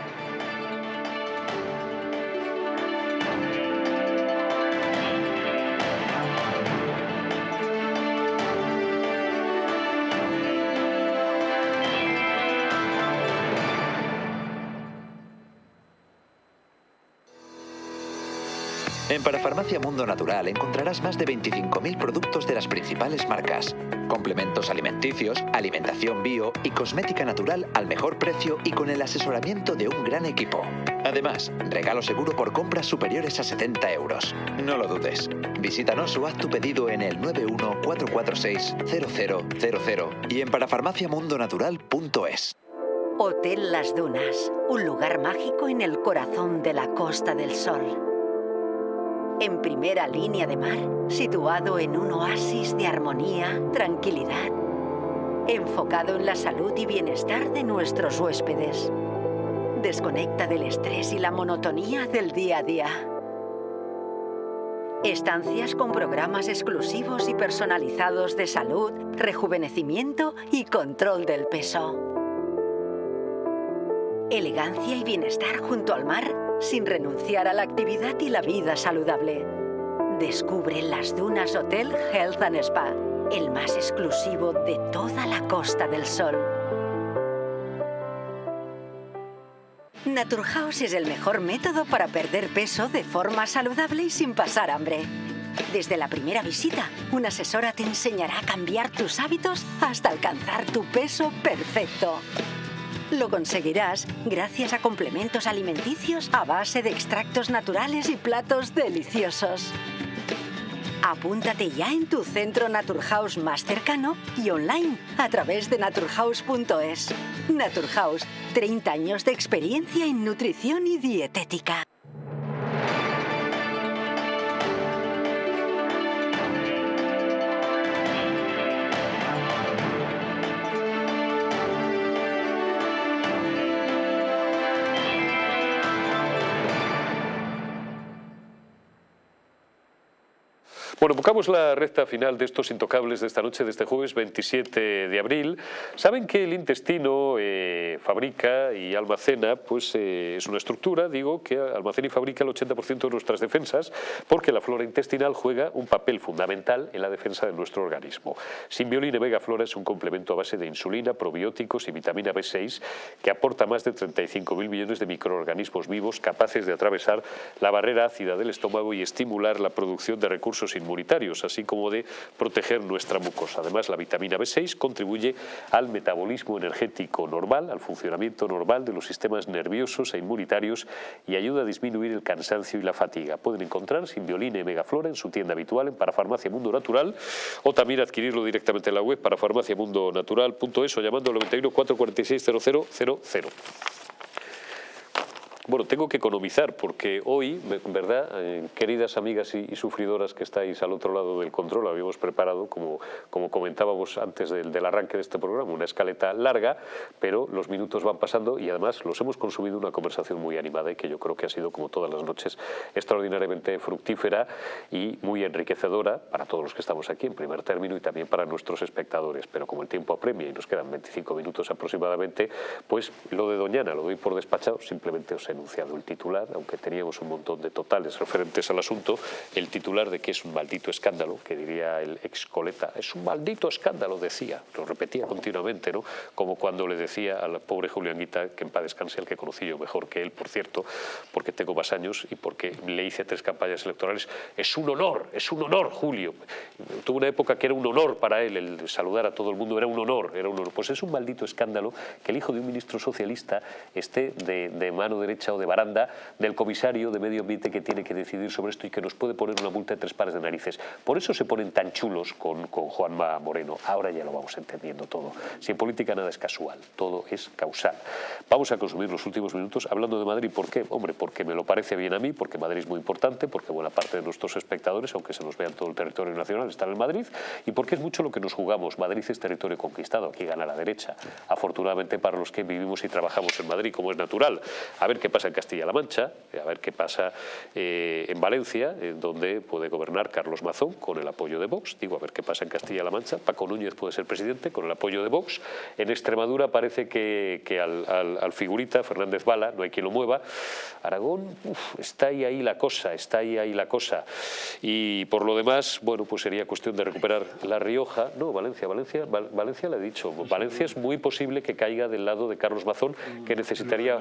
En Parafarmacia Mundo Natural encontrarás más de 25.000 productos de las principales marcas, complementos alimenticios, alimentación bio y cosmética natural al mejor precio y con el asesoramiento de un gran equipo. Además, regalo seguro por compras superiores a 70 euros. No lo dudes. Visítanos o haz tu pedido en el 914460000 y en parafarmaciamundonatural.es. Hotel Las Dunas, un lugar mágico en el corazón de la Costa del Sol en primera línea de mar, situado en un oasis de armonía, tranquilidad, enfocado en la salud y bienestar de nuestros huéspedes. Desconecta del estrés y la monotonía del día a día. Estancias con programas exclusivos y personalizados de salud, rejuvenecimiento y control del peso. Elegancia y bienestar junto al mar sin renunciar a la actividad y la vida saludable. Descubre las Dunas Hotel Health and Spa, el más exclusivo de toda la Costa del Sol. Naturhaus es el mejor método para perder peso de forma saludable y sin pasar hambre. Desde la primera visita, una asesora te enseñará a cambiar tus hábitos hasta alcanzar tu peso perfecto. Lo conseguirás gracias a complementos alimenticios a base de extractos naturales y platos deliciosos. Apúntate ya en tu centro Naturhaus más cercano y online a través de naturhaus.es. Naturhaus, 30 años de experiencia en nutrición y dietética. Bueno, buscamos la recta final de estos intocables de esta noche, de este jueves 27 de abril. Saben que el intestino eh, fabrica y almacena, pues eh, es una estructura, digo, que almacena y fabrica el 80% de nuestras defensas, porque la flora intestinal juega un papel fundamental en la defensa de nuestro organismo. Simbioline Vega Flora es un complemento a base de insulina, probióticos y vitamina B6 que aporta más de 35.000 millones de microorganismos vivos capaces de atravesar la barrera ácida del estómago y estimular la producción de recursos inmunitarios así como de proteger nuestra mucosa. Además, la vitamina B6 contribuye al metabolismo energético normal, al funcionamiento normal de los sistemas nerviosos e inmunitarios y ayuda a disminuir el cansancio y la fatiga. Pueden encontrar Simbioline y Megaflora en su tienda habitual en Parafarmacia Mundo Natural o también adquirirlo directamente en la web parafarmaciamundonatural.es o llamando al 91 446 0000. Bueno, tengo que economizar porque hoy, ¿verdad? Eh, queridas amigas y, sufridoras que estáis al otro lado del control, habíamos preparado, como, como comentábamos antes del, arranque de este programa, una escaleta larga, pero los minutos van pasando y además los hemos consumido una conversación muy animada y que yo creo que ha sido, como todas las noches, extraordinariamente fructífera y muy enriquecedora para todos los que estamos aquí en primer término y también para nuestros espectadores. Pero como el tiempo apremia y nos quedan 25 minutos aproximadamente, pues lo de Doñana lo doy por despachado, simplemente os anunciado el titular, aunque teníamos un montón de totales referentes al asunto, el titular de que es un maldito escándalo, que diría el ex coleta, es un maldito escándalo, decía, lo repetía continuamente, ¿no? como cuando le decía al pobre Julián Guita, que en paz descanse, el que conocí yo mejor que él, por cierto, porque tengo más años y porque le hice tres campañas electorales, es un honor, es un honor, Julio. Tuvo una época que era un honor para él, el saludar a todo el mundo era un honor, era un honor. Pues es un maldito escándalo que el hijo de un ministro socialista esté de mano derecha mesa de baranda del comisario de medio ambiente que tiene que decidir sobre esto y que nos puede poner una multa de tres pares de narices. Por eso se ponen tan chulos con, con Juanma Moreno. Ahora ya lo vamos entendiendo todo. Si en política nada es casual, todo es causal. Vamos a consumir los últimos minutos hablando de Madrid. ¿Por qué? Hombre, porque me lo parece bien a mí, porque Madrid es muy importante, porque buena parte de nuestros espectadores, aunque se nos vea en todo el territorio nacional, están en Madrid, y porque es mucho lo que nos jugamos. Madrid es territorio conquistado, aquí gana la derecha. Afortunadamente para los que vivimos y trabajamos en Madrid, como es natural. A ver qué pasa en Castilla-La Mancha, a ver qué pasa eh, en Valencia, en donde puede gobernar Carlos Mazón con el apoyo de Vox. Digo, a ver qué pasa en Castilla-La Mancha. Paco Núñez puede ser presidente con el apoyo de Vox. En Extremadura parece que, al, figurita, Fernández Bala, no hay quien lo mueva. Aragón, está ahí, ahí la cosa, está ahí, ahí la cosa. Y por lo demás, bueno, pues sería cuestión de recuperar La Rioja. No, Valencia, Valencia, Valencia le he dicho. Valencia es muy posible que caiga del lado de Carlos Mazón, que necesitaría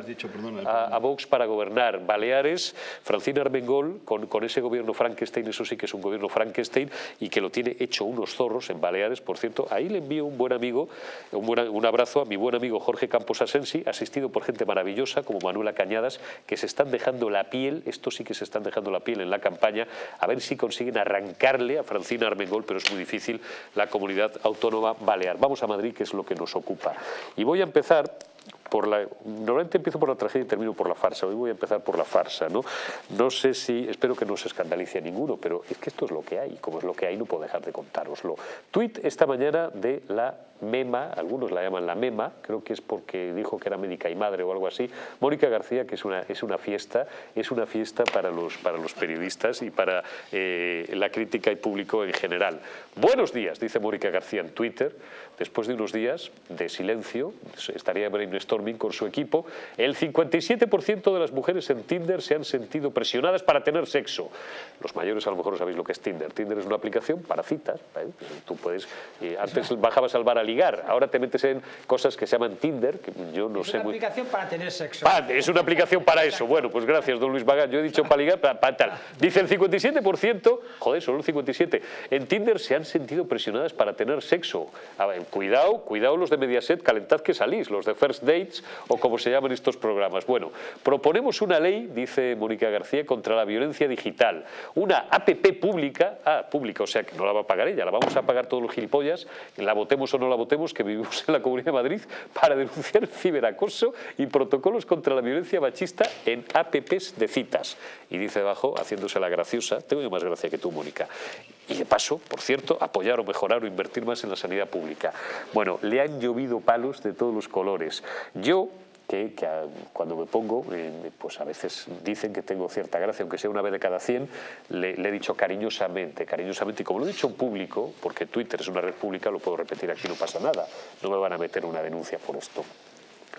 a, Vox para gobernar. Baleares, Francina Armengol, con, ese gobierno Frankenstein, eso sí que es un gobierno Frankenstein, y que lo tiene hecho unos zorros en Baleares, por cierto. Ahí le envío un buen amigo, un, un abrazo a mi buen amigo Jorge Campos Asensi, asistido por gente maravillosa como Manuela Cañadas, que se están dejando la piel, estos sí que se están dejando la piel en la campaña, a ver si consiguen arrancarle a Francina Armengol, pero es muy difícil, la comunidad autónoma balear. Vamos a Madrid, que es lo que nos ocupa. Y voy a empezar por la, normalmente empiezo por la tragedia y termino por la farsa. Hoy voy a empezar por la farsa. ¿no? no sé si, espero que no se escandalice a ninguno, pero es que esto es lo que hay. Como es lo que hay, no puedo dejar de contároslo. Tweet esta mañana de la MEMA, algunos la llaman la MEMA, creo que es porque dijo que era médica y madre o algo así. Mónica García, que es una, es una fiesta, es una fiesta para los, para los periodistas y para eh, la crítica y público en general. Buenos días, dice Mónica García en Twitter, después de unos días de silencio, estaría brainstorming con su equipo, el 57% de las mujeres en Tinder se han sentido presionadas para tener sexo. Los mayores a lo mejor no sabéis lo que es Tinder. Tinder es una aplicación para citas. ¿eh? Tú puedes, eh, antes bajabas al bar a ligar, ahora te metes en cosas que se llaman Tinder, que yo no es sé muy... Es una aplicación para tener sexo. es una aplicación para eso. Bueno, pues gracias, don Luis Bagán. Yo he dicho para ligar, para, tal. Dice el 57%, joder, solo el 57%, en Tinder se han sentido presionadas para tener sexo. A ver, cuidado, cuidado los de Mediaset, calentad que salís, los de First Dates o como se llaman estos programas. Bueno, proponemos una ley, dice Mónica García, contra la violencia digital. Una APP pública, ah, pública, o sea que no la va a pagar ella, la vamos a pagar todos los gilipollas, la votemos o no la votemos, que vivimos en la Comunidad de Madrid, para denunciar ciberacoso y protocolos contra la violencia machista en APPs de citas. Y dice debajo, haciéndose la graciosa, tengo más gracia que tú, Mónica. Y de paso, por cierto, apoyar o mejorar o invertir más en la sanidad pública. Bueno, le han llovido palos de todos los colores. Yo que, cuando me pongo, eh, pues a veces dicen que tengo cierta gracia, aunque sea una vez de cada 100, le, le, he dicho cariñosamente, cariñosamente, y como lo he dicho en público, porque Twitter es una red pública, lo puedo repetir aquí, no pasa nada, no me van a meter una denuncia por esto.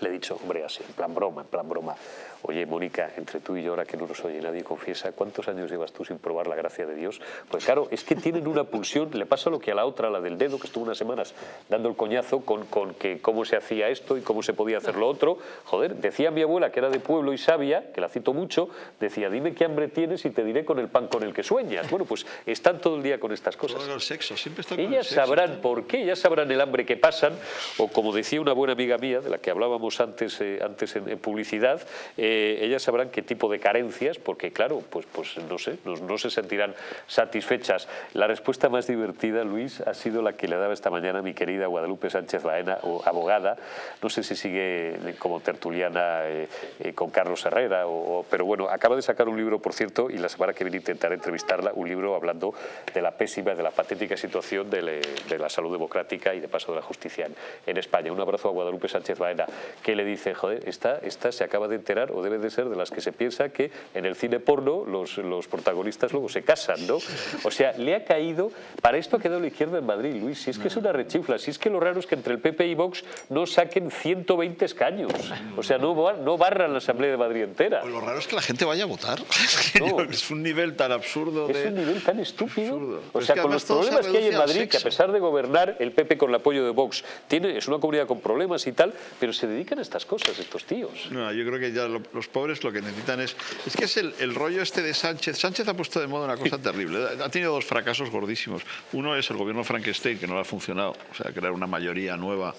Le he dicho, hombre, así, en plan broma, en plan broma. Oye, Mónica, entre tú y yo, ahora que no nos oye nadie, confiesa, ¿cuántos años llevas tú sin probar la gracia de Dios? Pues claro, es que tienen una pulsión, le pasa lo que a la otra, la del dedo, que estuvo unas semanas dando el coñazo con, con que cómo se hacía esto y cómo se podía hacer lo otro. Joder, decía mi abuela, que era de pueblo y sabia, que la cito mucho, decía, dime qué hambre tienes y te diré con el pan con el que sueñas. Bueno, pues están todo el día con estas cosas. Todo el sexo, siempre está con Ellas sabrán por qué, ellas sabrán el hambre que pasan, o como decía una buena amiga mía, de la que hablábamos antes, eh, antes en, publicidad, eh, ellas sabrán qué tipo de carencias, porque claro, pues, pues no sé, no, se sentirán satisfechas. La respuesta más divertida, Luis, ha sido la que le daba esta mañana mi querida Guadalupe Sánchez Baena, abogada, no sé si sigue como tertuliana eh, eh, con Carlos Herrera, o, pero bueno, acaba de sacar un libro, por cierto, y la semana que viene intentaré entrevistarla, un libro hablando de la pésima, de la patética situación de, la salud democrática y de paso de la justicia en, España. Un abrazo a Guadalupe Sánchez Baena, que le dice, joder, esta, esta se acaba de enterar, o debe de ser de las que se piensa que en el cine porno los, los protagonistas luego se casan, ¿no? O sea, le ha caído, para esto ha quedado la izquierda en Madrid, Luis, si es que es una rechifla, si es que lo raro es que entre el PP y Vox no saquen 120 escaños, o sea, no, no barran la Asamblea de Madrid entera. Pues lo raro es que la gente vaya a votar, es un nivel tan absurdo Es un nivel tan estúpido, o sea, con los problemas que hay en Madrid, que a pesar de gobernar el PP con el apoyo de Vox, tiene, es una comunidad con problemas y tal, pero se dedican a estas cosas estos tíos. No, yo creo que ya los pobres lo que necesitan es... Es que es el, rollo este de Sánchez. Sánchez ha puesto de moda una cosa terrible. Ha tenido dos fracasos gordísimos. Uno es el gobierno Frankenstein, que no le ha funcionado. O sea, crear una mayoría nueva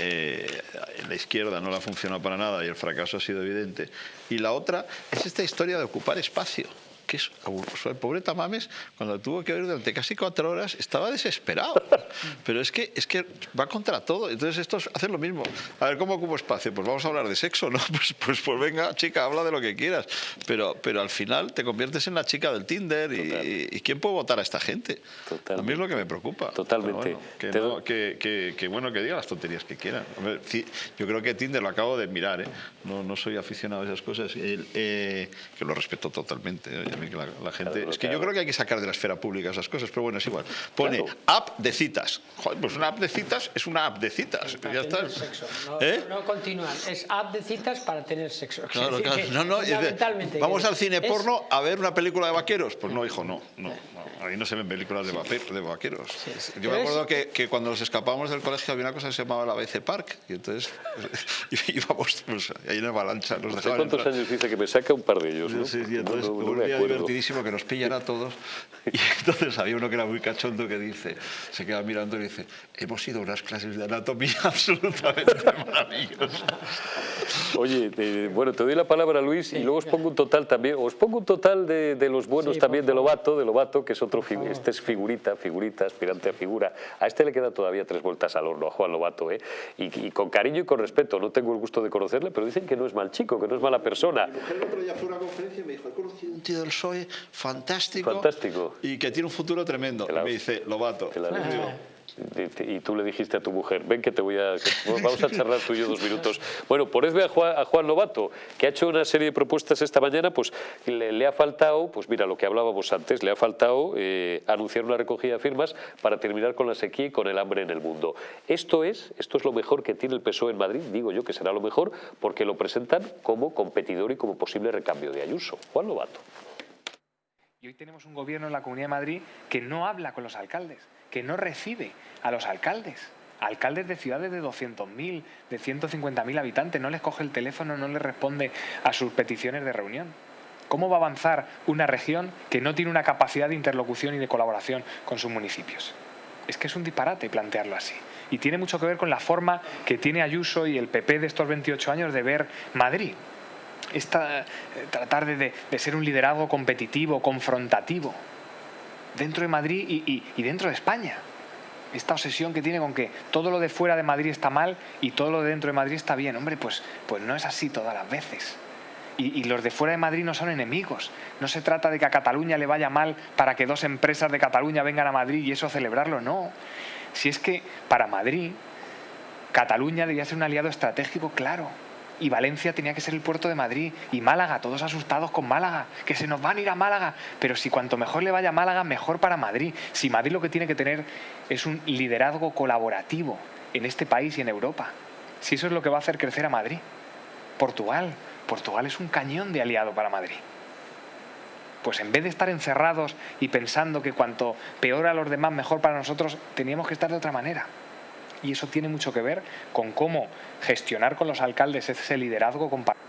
eh, la izquierda no la ha funcionado para nada y el fracaso ha sido evidente. Y la otra es esta historia de ocupar espacio que es el pobre Tamames, cuando tuvo que ver durante casi cuatro horas, estaba desesperado. Pero es que, es que va contra todo. Entonces estos hacen lo mismo. A ver, ¿cómo ocupo espacio? Pues vamos a hablar de sexo, ¿no? Pues, pues, pues venga, chica, habla de lo que quieras. Pero, pero al final te conviertes en la chica del Tinder y, ¿quién puede votar a esta gente? A mí es lo que me preocupa. Totalmente. que, bueno, que diga las tonterías que quieran. yo creo que Tinder lo acabo de mirar, ¿eh? no, no soy aficionado a esas cosas, eh, que lo respeto totalmente la, gente... es que yo creo que hay que sacar de la esfera pública esas cosas, pero bueno, es igual. Pone app de citas. Joder, pues una app de citas es una app de citas. ya está. No, ¿Eh? no continúan. Es app de citas para tener sexo. no, no, Vamos al cine porno a ver una película de vaqueros. Pues no, hijo, no. no, ahí no se ven películas de, de vaqueros. Yo me acuerdo que, que, cuando nos escapábamos del colegio había una cosa que se llamaba la BC Park y entonces íbamos pues, ahí en avalancha. Nos ¿Cuántos años dice que me saca un par de ellos? ¿no? Sí, sí, entonces divertidísimo que nos pillan a todos. Y entonces había uno que era muy cachondo que dice, se queda mirando y dice, hemos ido a unas clases de anatomía absolutamente maravillosas. Oye, bueno, te doy la palabra Luis y luego os pongo un total también, os pongo un total de, de los buenos también de Lobato, de Lobato, que es otro, este es figurita, figurita, aspirante a figura. A este le queda todavía tres vueltas al horno, a Juan Lobato, ¿eh? Y, con cariño y con respeto, no tengo el gusto de conocerle, pero dicen que no es mal chico, que no es mala persona. Mi mujer el otro día fue a una conferencia y me dijo, he conocido un tío del PSOE fantástico, fantástico. y que tiene un futuro tremendo. Y me dice, Lobato. Y tú le dijiste a tu mujer, ven que te voy a... vamos a charlar tú y yo dos minutos. Bueno, ponedme a Juan, a Juan Lobato, que ha hecho una serie de propuestas esta mañana, pues le, ha faltado, pues mira, lo que hablábamos antes, le ha faltado eh, anunciar una recogida de firmas para terminar con la sequía y con el hambre en el mundo. Esto es, esto es lo mejor que tiene el PSOE en Madrid, digo yo que será lo mejor, porque lo presentan como competidor y como posible recambio de Ayuso. Juan Lobato. Y hoy tenemos un gobierno en la Comunidad de Madrid que no habla con los alcaldes, que no recibe a los alcaldes. Alcaldes de ciudades de 200.000, de 150.000 habitantes, no les coge el teléfono, no les responde a sus peticiones de reunión. ¿Cómo va a avanzar una región que no tiene una capacidad de interlocución y de colaboración con sus municipios? Es que es un disparate plantearlo así. Y tiene mucho que ver con la forma que tiene Ayuso y el PP de estos 28 años de ver Madrid es eh, tratar de, ser un liderazgo competitivo, confrontativo, dentro de Madrid y, dentro de España. Esta obsesión que tiene con que todo lo de fuera de Madrid está mal y todo lo de dentro de Madrid está bien. Hombre, pues, pues no es así todas las veces. Y, y, los de fuera de Madrid no son enemigos. No se trata de que a Cataluña le vaya mal para que dos empresas de Cataluña vengan a Madrid y eso celebrarlo, no. Si es que para Madrid, Cataluña debía ser un aliado estratégico claro y Valencia tenía que ser el puerto de Madrid y Málaga, todos asustados con Málaga, que se nos van a ir a Málaga, pero si cuanto mejor le vaya a Málaga, mejor para Madrid. Si Madrid lo que tiene que tener es un liderazgo colaborativo en este país y en Europa, si eso es lo que va a hacer crecer a Madrid. Portugal, Portugal es un cañón de aliado para Madrid. Pues en vez de estar encerrados y pensando que cuanto peor a los demás, mejor para nosotros, teníamos que estar de otra manera y eso tiene mucho que ver con cómo gestionar con los alcaldes ese liderazgo compartido.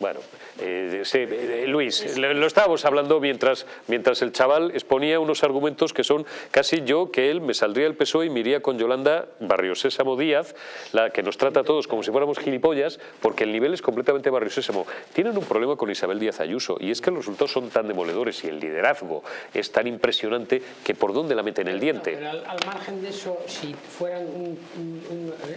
Bueno, eh, eh, Luis, lo estábamos hablando mientras, mientras el chaval exponía unos argumentos que son casi yo, que él me saldría el PSOE y me iría con Yolanda Barrio Sésamo Díaz, la que nos trata a todos como si fuéramos gilipollas, porque el nivel es completamente Barrio Sésamo. Tienen un problema con Isabel Díaz Ayuso y es que los resultados son tan demoledores y el liderazgo es tan impresionante que por dónde la meten el diente. Pero al, margen de eso, si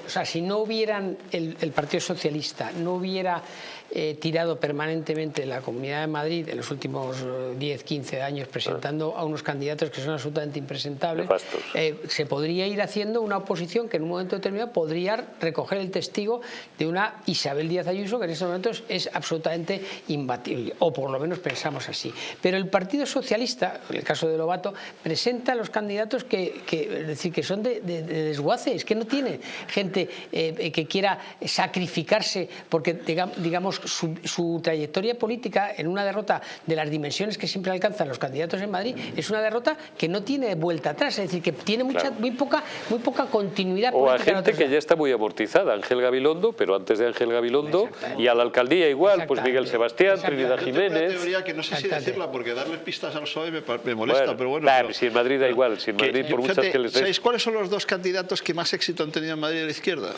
o sea, si no hubieran el, el Partido Socialista, no hubiera eh, tirado permanentemente la Comunidad de Madrid en los últimos 10, eh, 15 años presentando a unos candidatos que son absolutamente impresentables, eh, se podría ir haciendo una oposición que en un momento determinado podría recoger el testigo de una Isabel Díaz Ayuso que en estos momentos es absolutamente imbatible, o por lo menos pensamos así. Pero el Partido Socialista, en el caso de Lobato, presenta a los candidatos que, es decir, que son de, de, desguace, es que no tiene gente que quiera sacrificarse porque digamos su trayectoria política en una derrota de las dimensiones que siempre alcanzan los candidatos en Madrid es una derrota que no tiene vuelta atrás, es decir, que tiene mucha, muy, poca, muy poca continuidad O a gente que ya está muy amortizada, Ángel Gabilondo, pero antes de Ángel Gabilondo, y a la alcaldía igual, pues Miguel Sebastián, Trinidad Jiménez. Yo teoría que no sé si decirla, porque darles pistas al PSOE me, molesta, pero bueno. si en Madrid da igual, si en Madrid por muchas que les ¿Sabéis cuáles son los dos candidatos que más éxito han tenido en Madrid a la izquierda?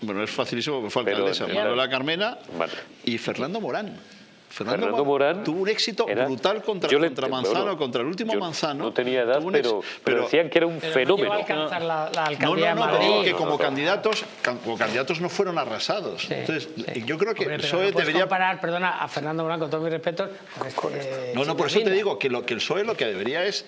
Bueno, es facilísimo porque fue alcaldesa, Manuela Carmena y Fernando Morán. Fernando, Morán tuvo un éxito brutal contra, contra Manzano, contra el último Manzano. No tenía edad, pero, pero, decían que era un fenómeno. No, alcanzar la, la no, no, no, pero que como candidatos, como candidatos no fueron arrasados. Entonces, yo creo que Hombre, PSOE no debería comparar, perdona, a Fernando Morán con todos mis respetos. Eh, no, no, por eso te digo que lo que el PSOE lo que debería es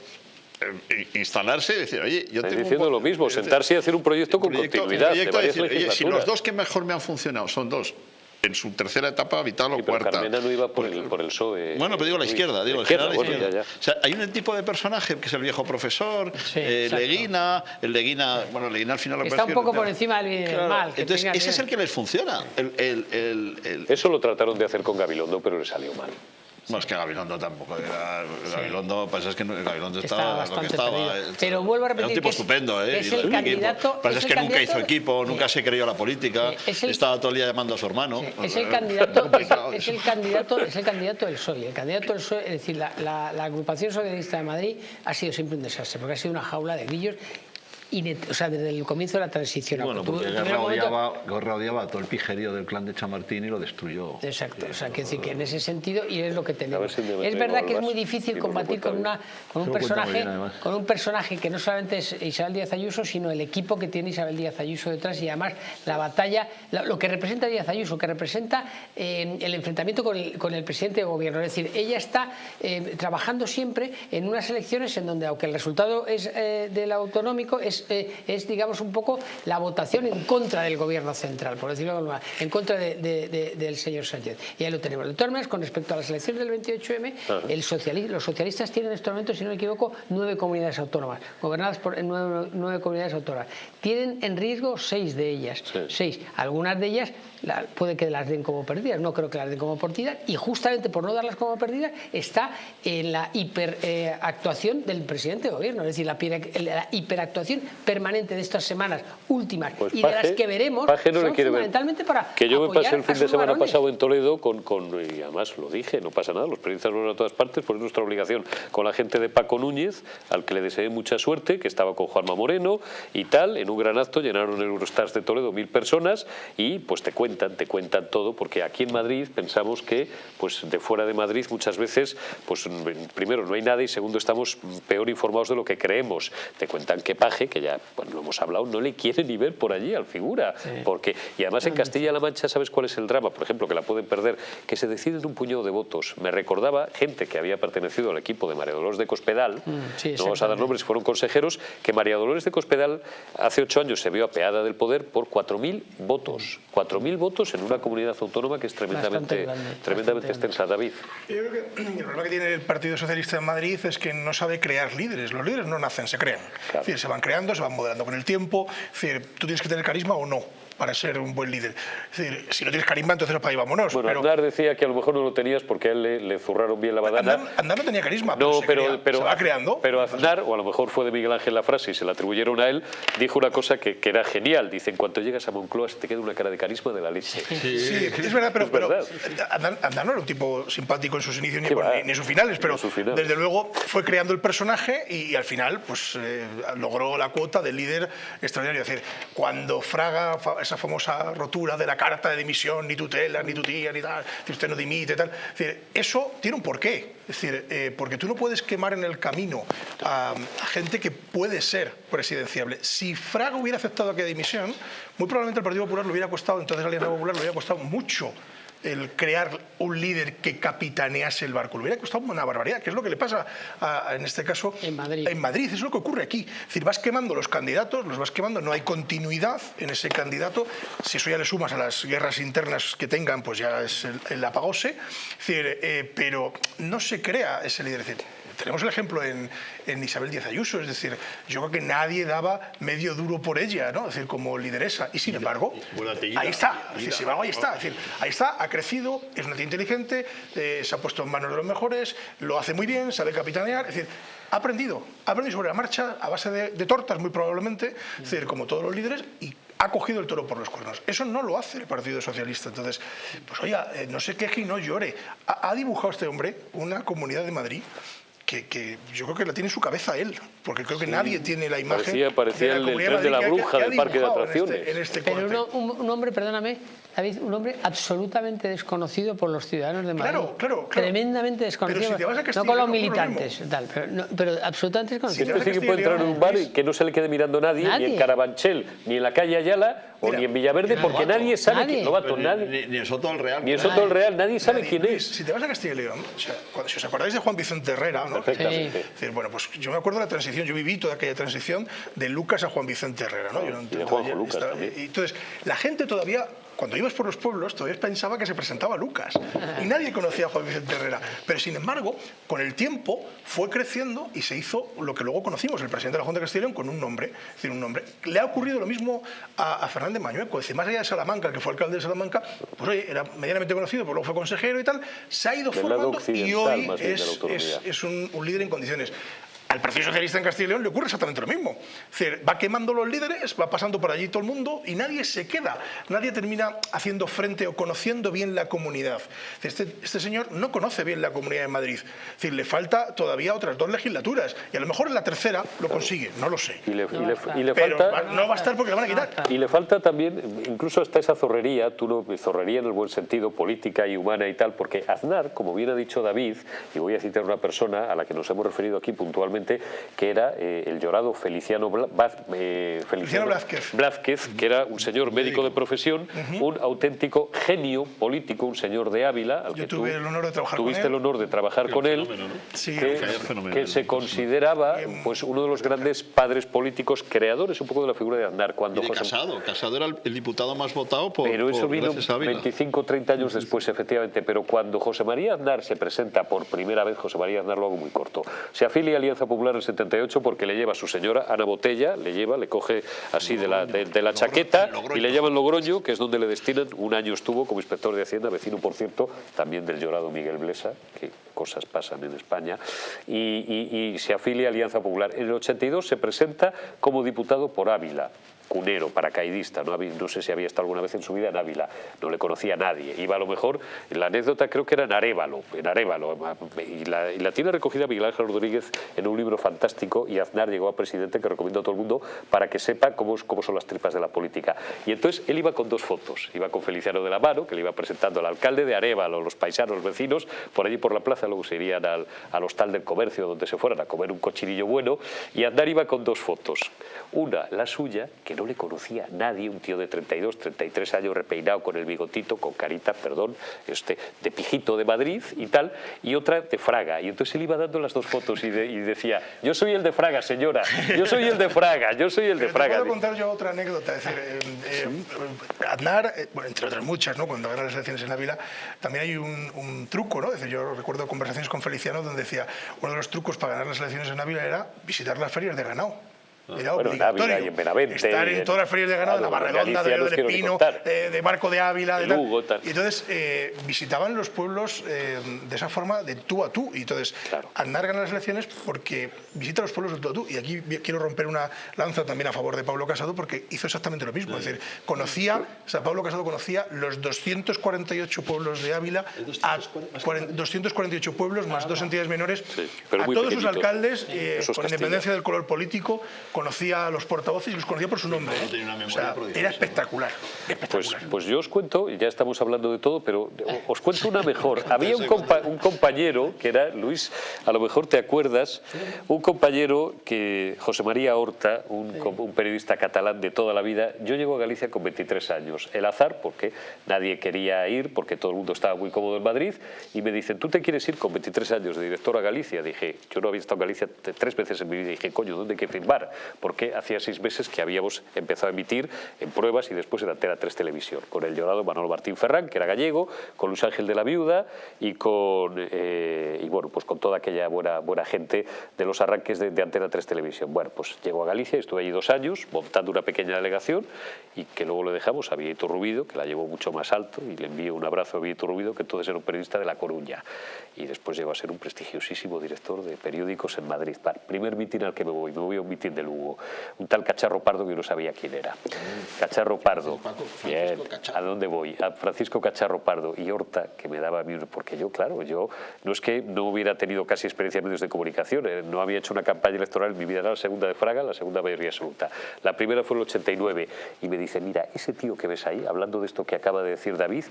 instalarse y decir, oye, yo tengo diciendo lo mismo, sentarse y hacer un proyecto con continuidad. decir, oye, si los dos que mejor me han funcionado son dos en su tercera etapa, vital o cuarta. Carmena no iba por el, por el PSOE. Bueno, pero digo la izquierda, digo la izquierda. O sea, hay un tipo de personaje que es el viejo profesor, eh, Leguina, el Leguina, bueno, Leguina al final... Está un poco por encima del bien del mal. Entonces, ese es el que les funciona. Eso lo trataron de hacer con Gabilondo, pero le salió mal. Bueno, es que Gabilondo tampoco era. Gabilondo, pasa es que Gabilondo estaba, lo que estaba. Pero vuelvo a repetir. Era un tipo estupendo, ¿eh? Es el candidato. Pasa es, que nunca hizo equipo, nunca se creyó la política, estaba todo el día llamando a su hermano. Es el candidato, es, el candidato, es el candidato del PSOE. El candidato del PSOE, es decir, la, la, la agrupación socialista de Madrid ha sido siempre un desastre, porque ha sido una jaula de grillos o sea, desde el comienzo de la transición. Bueno, porque Guerra, odiaba, a todo el pijerío del clan de Chamartín y lo destruyó. Exacto, o sea, que decir que en ese sentido, y es lo que tenemos. es verdad que es muy difícil combatir con, una, con, un personaje, con un personaje que no solamente es Isabel Díaz Ayuso, sino el equipo que tiene Isabel Díaz Ayuso detrás y además la batalla, lo que representa Díaz Ayuso, que representa eh, el enfrentamiento con el, con el, presidente de gobierno. Es decir, ella está eh, trabajando siempre en unas elecciones en donde, aunque el resultado es eh, del autonómico, es eh, es, digamos, un poco la votación en contra del gobierno central, por decirlo de alguna manera, en contra del señor Sánchez. Y ahí lo tenemos. De todas maneras, con respecto a las elecciones del 28M, el los socialistas tienen en este momento, si no me equivoco, nueve comunidades autónomas, gobernadas por nueve, comunidades autónomas. Tienen en riesgo seis de ellas. Seis. Algunas de ellas puede que las den como perdidas, no creo que las den como perdidas, y justamente por no darlas como perdidas está en la hiperactuación del presidente de gobierno, es decir, la, la hiperactuación permanente de estas semanas últimas pues y de las que veremos son fundamentalmente para Que yo me pasé el fin de semana pasado en Toledo con, con, y además lo dije, no pasa nada, los periodistas van a todas partes, pues es nuestra obligación con la gente de Paco Núñez, al que le deseé mucha suerte, que estaba con Juanma Moreno y tal, en un gran acto llenaron el Eurostars de Toledo mil personas y pues te cuentan, te cuentan todo, porque aquí en Madrid pensamos que pues de fuera de Madrid muchas veces, pues primero no hay nada y segundo estamos peor informados de lo que creemos. Te cuentan que Paje, que ya bueno, lo hemos hablado, no le quiere ni ver por allí al figura. Porque, y además en Castilla-La Mancha, ¿sabes cuál es el drama? Por ejemplo, que la pueden perder, que se deciden un puñado de votos. Me recordaba gente que había pertenecido al equipo de María Dolores de Cospedal, mm, no vamos a dar nombres, fueron consejeros, que María Dolores de Cospedal hace ocho años se vio apeada del poder por 4.000 votos. 4.000 votos en una comunidad autónoma que es tremendamente, tremendamente extensa. David. Yo creo que el problema que tiene el Partido Socialista en Madrid es que no sabe crear líderes. Los líderes no nacen, se crean. Es decir, se van creando, se van modelando con el tiempo. Tú tienes que tener carisma o no para ser un buen líder. Es decir, si no tienes carisma, entonces para ahí vámonos. Bueno, pero... decía que a lo mejor no lo tenías porque a él le, zurraron bien la badana. Andar, no tenía carisma, no, pero, se, va creando. Pero Aznar, o a lo mejor fue de Miguel Ángel la frase y se la atribuyeron a él, dijo una cosa que, que era genial. Dice, en cuanto llegas a Moncloa te queda una cara de carisma de la leche. Sí, sí es verdad, pero, pero Andar, no era un tipo simpático en sus inicios ni, en sus finales, pero desde luego fue creando el personaje y, al final pues eh, logró la cuota de líder extraordinario. Es decir, cuando Fraga, esa famosa rotura de la carta de dimisión, ni tutela, ni tu tía, ni tal, si usted no dimite, tal. Eso tiene un porqué. Es decir, eh, porque tú no puedes quemar en el camino a, gente que puede ser presidenciable. Si Fraga hubiera aceptado aquella dimisión, muy probablemente el Partido Popular lo hubiera costado, entonces la Alianza Popular lo hubiera costado mucho el crear un líder que capitanease el barco. Le hubiera costado una barbaridad, que es lo que le pasa en este caso en Madrid. en Madrid. Es lo que ocurre aquí. Es decir, vas quemando los candidatos, los vas quemando, no hay continuidad en ese candidato. Si eso ya le sumas a las guerras internas que tengan, pues ya es el, apagose. Es decir, eh, pero no se crea ese líder. Tenemos el ejemplo en, en, Isabel Díaz Ayuso, es decir, yo creo que nadie daba medio duro por ella, ¿no? Es decir, como lideresa. Y sin embargo, ahí está, es decir, sin embargo, ahí está, es decir, ahí está, ha crecido, es una tía inteligente, eh, se ha puesto en manos de los mejores, lo hace muy bien, sabe capitanear, es decir, ha aprendido, ha aprendido sobre la marcha a base de, de tortas muy probablemente, es decir, como todos los líderes, y ha cogido el toro por los cuernos. Eso no lo hace el Partido Socialista. Entonces, pues oiga, eh, no se queje y no llore. Ha, ha dibujado este hombre una comunidad de Madrid que, yo creo que la tiene en su cabeza él, porque creo que nadie tiene la imagen parecía, parecía de la el, tren de la bruja del parque de este- atracciones. En este, Pero un, hombre, perdóname, David, un hombre absolutamente desconocido por los ciudadanos de Madrid. Claro, claro, claro. Tremendamente desconocido. Pero si te vas a no con los no militantes, tal, pero, no, pero absolutamente desconocido. Si este sí que puede entrar en un bar y que no se le quede mirando nadie, Nadie. ni en Carabanchel, ni en la calle Ayala, o Mira, ni en Villaverde, porque nadie sabe Nadie. quién Lobato, Ni, nadie. ni, ni en Soto del Real. Ni en Soto del Real, nadie sabe quién es. Si te vas a Castilla y León, si os acordáis de Juan Vicente Herrera, ¿no? Perfectamente. Es decir, bueno, pues yo me acuerdo de la transición, yo viví toda aquella transición de Lucas a Juan Vicente Herrera, ¿no? Yo no Y de entiendo Juanjo ya- Lucas estaba- también. y entonces, la gente todavía, cuando ibas por los pueblos, todavía pensaba que se presentaba Lucas. Y nadie conocía a Juan Vicente Herrera. Pero sin embargo, con el tiempo fue creciendo y se hizo lo que luego conocimos, el presidente de la Junta de Castilla y León, con un nombre. Es decir, un nombre. Le ha ocurrido lo mismo a, a Fernández Mañueco. Es decir, más allá de Salamanca, que fue alcalde de Salamanca, pues oye, era medianamente conocido, pero luego fue consejero y tal, se ha ido formando y hoy es, autonomía. es- es un, un líder en condiciones. Al Partido Socialista en Castilla y León le ocurre exactamente lo mismo. Es decir, va quemando los líderes, va pasando por allí todo el mundo y nadie se queda. Nadie termina haciendo frente o conociendo bien la comunidad. Este, este señor no conoce bien la comunidad de Madrid. Es decir, le falta todavía otras dos legislaturas y a lo mejor en la tercera lo consigue, no lo sé. Y le, y le- y le Pero falta... va- no va a estar porque le van a quitar. Y le falta también, incluso hasta esa zorrería, tú no, zorrería en el buen sentido, política y humana y tal, porque Aznar, como bien ha dicho David, y voy a citar una persona a la que nos hemos referido aquí puntualmente, que era eh, el llorado Feliciano, Bla- Baz- eh, Feliciano Blázquez. Blázquez, que era un señor médico de profesión, un auténtico genio político, un señor de Ávila, al Yo que tuve tú el honor de trabajar con tuviste él. el honor de trabajar con él, ¿no? Sí, que, un fenómeno. que se consideraba pues uno de los grandes padres políticos, creadores un poco de la figura de Aznar. Cuando Y de José- Casado. Casado era el, diputado más votado por, pero eso por vino gracias a Ávila. 25 30 años después, efectivamente. Pero cuando José María Aznar se presenta por primera vez, José María Aznar lo hago muy corto, se afilia a Alianza Popular en el 78 porque le lleva a su señora Ana Botella, le lleva, le coge así de la, de, de la chaqueta y le llaman Logroño, que es donde le destinan. Un año estuvo como inspector de Hacienda, vecino, por cierto, también del llorado Miguel Blesa, que cosas pasan en España, y, y- y se afilia a Alianza Popular. En el 82 se presenta como diputado por Ávila cunero, paracaidista, no, sé si había estado alguna vez en su vida en Ávila, no le conocía a nadie, iba a lo mejor, la anécdota creo que era en Arévalo, en Arévalo, y la, tiene recogida Miguel Ángel Rodríguez en un libro fantástico y Aznar llegó a presidente que recomiendo a todo el mundo para que sepa cómo, son las tripas de la política. Y entonces él iba con dos fotos, iba con Feliciano de la Mano, que le iba presentando al alcalde de Arévalo, los paisanos, vecinos, por allí por la plaza, luego se irían al, al hostal del comercio donde se fueran a comer un cochinillo bueno, y Aznar iba con dos fotos, una la suya, que no le conocía nadie, un tío de 32, 33 años repeinado con el bigotito, con carita, perdón, este, de pijito de Madrid y tal, y otra de Fraga. Y entonces él iba dando las dos fotos y, de- y decía, yo soy el de Fraga, señora, yo soy el de Fraga, yo soy el de Fraga. Te puedo contar yo otra anécdota. Es decir, eh, eh, Aznar, eh, bueno, entre otras muchas, ¿no? cuando gana las elecciones en Ávila, también hay un, un truco. ¿no? Es decir, yo recuerdo conversaciones con Feliciano donde decía uno de los trucos para ganar las elecciones en Ávila era visitar las ferias de ganado. Era Ah, Bueno, en obligatorio. En Benavente Estar en en- todas las ferias de ganado, de Navarredonda, Galicia de Río quiero de ni Pino, contar. de, de Barco de Ávila, de tal. Lugo, tal. Y entonces eh, visitaban los pueblos eh, de esa forma de tú a tú. Y entonces Claro. Aznar gana las elecciones porque visita los pueblos de tú a tú. Y aquí quiero romper una lanza también a favor de Pablo Casado porque hizo exactamente lo mismo. Es decir, conocía, o sea, Pablo Casado conocía los 248 pueblos de Ávila, a cuaren- 248 pueblos más dos entidades menores, Sí, a todos sus alcaldes, eh, con independencia del color político, conocía a los portavoces y los conocía por su nombre. ¿eh? tenía una O memoria sea, prodigiosa. era espectacular. Pues, espectacular. pues yo os cuento, y ya estamos hablando de todo, pero os cuento una mejor. Había un, compa- un compañero que era, Luis, a lo mejor te acuerdas, un compañero que, José María Horta, un, un periodista catalán de toda la vida, yo llego a Galicia con 23 años. El azar, porque nadie quería ir, porque todo el mundo estaba muy cómodo en Madrid, y me dicen, ¿tú te quieres ir con 23 años de director a Galicia? Dije, yo no había estado en Galicia tres veces en mi vida, dije, coño, ¿dónde hay que firmar? Porque hacía seis meses que habíamos empezado a emitir en pruebas y después en Antena 3 Televisión, con el llorado Manolo Martín Ferrán, que era gallego, con Luis Ángel de la Viuda y con, eh, y bueno, pues con toda aquella buena, buena gente de los arranques de, de Antena 3 Televisión. Bueno, pues llego a Galicia, estuve allí dos años montando una pequeña delegación y que luego lo dejamos a Vieto Rubido, que la llevó mucho más alto y le envío un abrazo a Vieto Rubido, que entonces era un periodista de La Coruña y después llegó a ser un prestigiosísimo director de periódicos en Madrid. Para primer mitin al que me voy, me voy a un mitin de Lugo, un tal Cacharro Pardo que yo no sabía quién era. Cacharro Pardo, bien, ¿a dónde voy? A Francisco Cacharro Pardo y Horta, que me daba miedo, porque yo, claro, yo no es que no hubiera tenido casi experiencia en medios de comunicación, eh, no había hecho una campaña electoral en mi vida, era la segunda de Fraga, la segunda mayoría absoluta. La primera fue en el 89 y me dice, mira, ese tío que ves ahí, hablando de esto que acaba de decir David,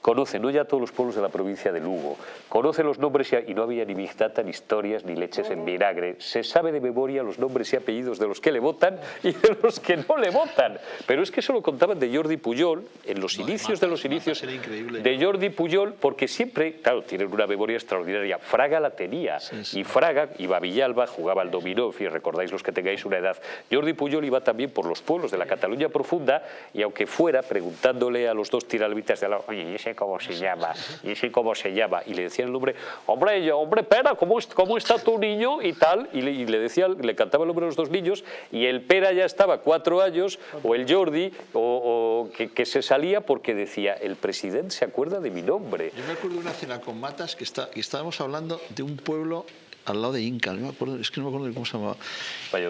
conoce no ya todos los pueblos de la provincia de Lugo, conoce los nombres y, y no había ni mixtata, ni historias, ni leches en vinagre, se sabe de memoria los nombres y apellidos de los que le votan y de los que no le votan. Pero es que eso lo contaban de Jordi Pujol en los inicios de los inicios de Jordi Pujol, porque siempre, claro, tienen una memoria extraordinaria. Fraga la tenía y Fraga iba a Villalba, jugaba al dominó, fin, recordáis los que tengáis una edad. Jordi Pujol iba también por los pueblos de la Cataluña profunda y aunque fuera preguntándole a los dos tiralbitas de al lado, oye, ¿y ese cómo se llama? ¿Y ese cómo se llama? Y le decían el nombre, hombre, yo, hombre, Pera, ¿cómo, cómo está tu niño? Y tal, y le, y le decía, le cantaba el nombre de los dos niños y el Pera ya estaba cuatro años, o el Jordi, o, o que, que se salía porque decía, el presidente se acuerda de mi nombre. Yo me acuerdo de una cena con Matas que, está, que estábamos hablando de un pueblo al lado de Inca, no me acuerdo, es que no me acuerdo de cómo se llamaba.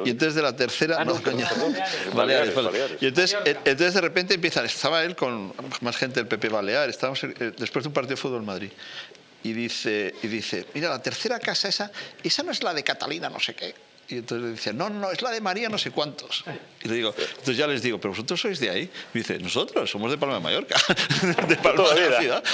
Y entonces de la tercera, Ah, no, coño. Baleares. Y entonces, eh, entonces de repente empiezan, estaba él con más gente del PP Balear, estábamos eh, después de un partido de fútbol en Madrid. Y dice, y dice, mira, la tercera casa esa, esa no es la de Catalina no sé qué. Y entonces le dice, no, no, es la de María no sé cuántos. Y le digo, entonces ya les digo, pero vosotros sois de ahí. Y dice, nosotros somos de Palma de Mallorca, de Palma toda de la la vida. ciudad.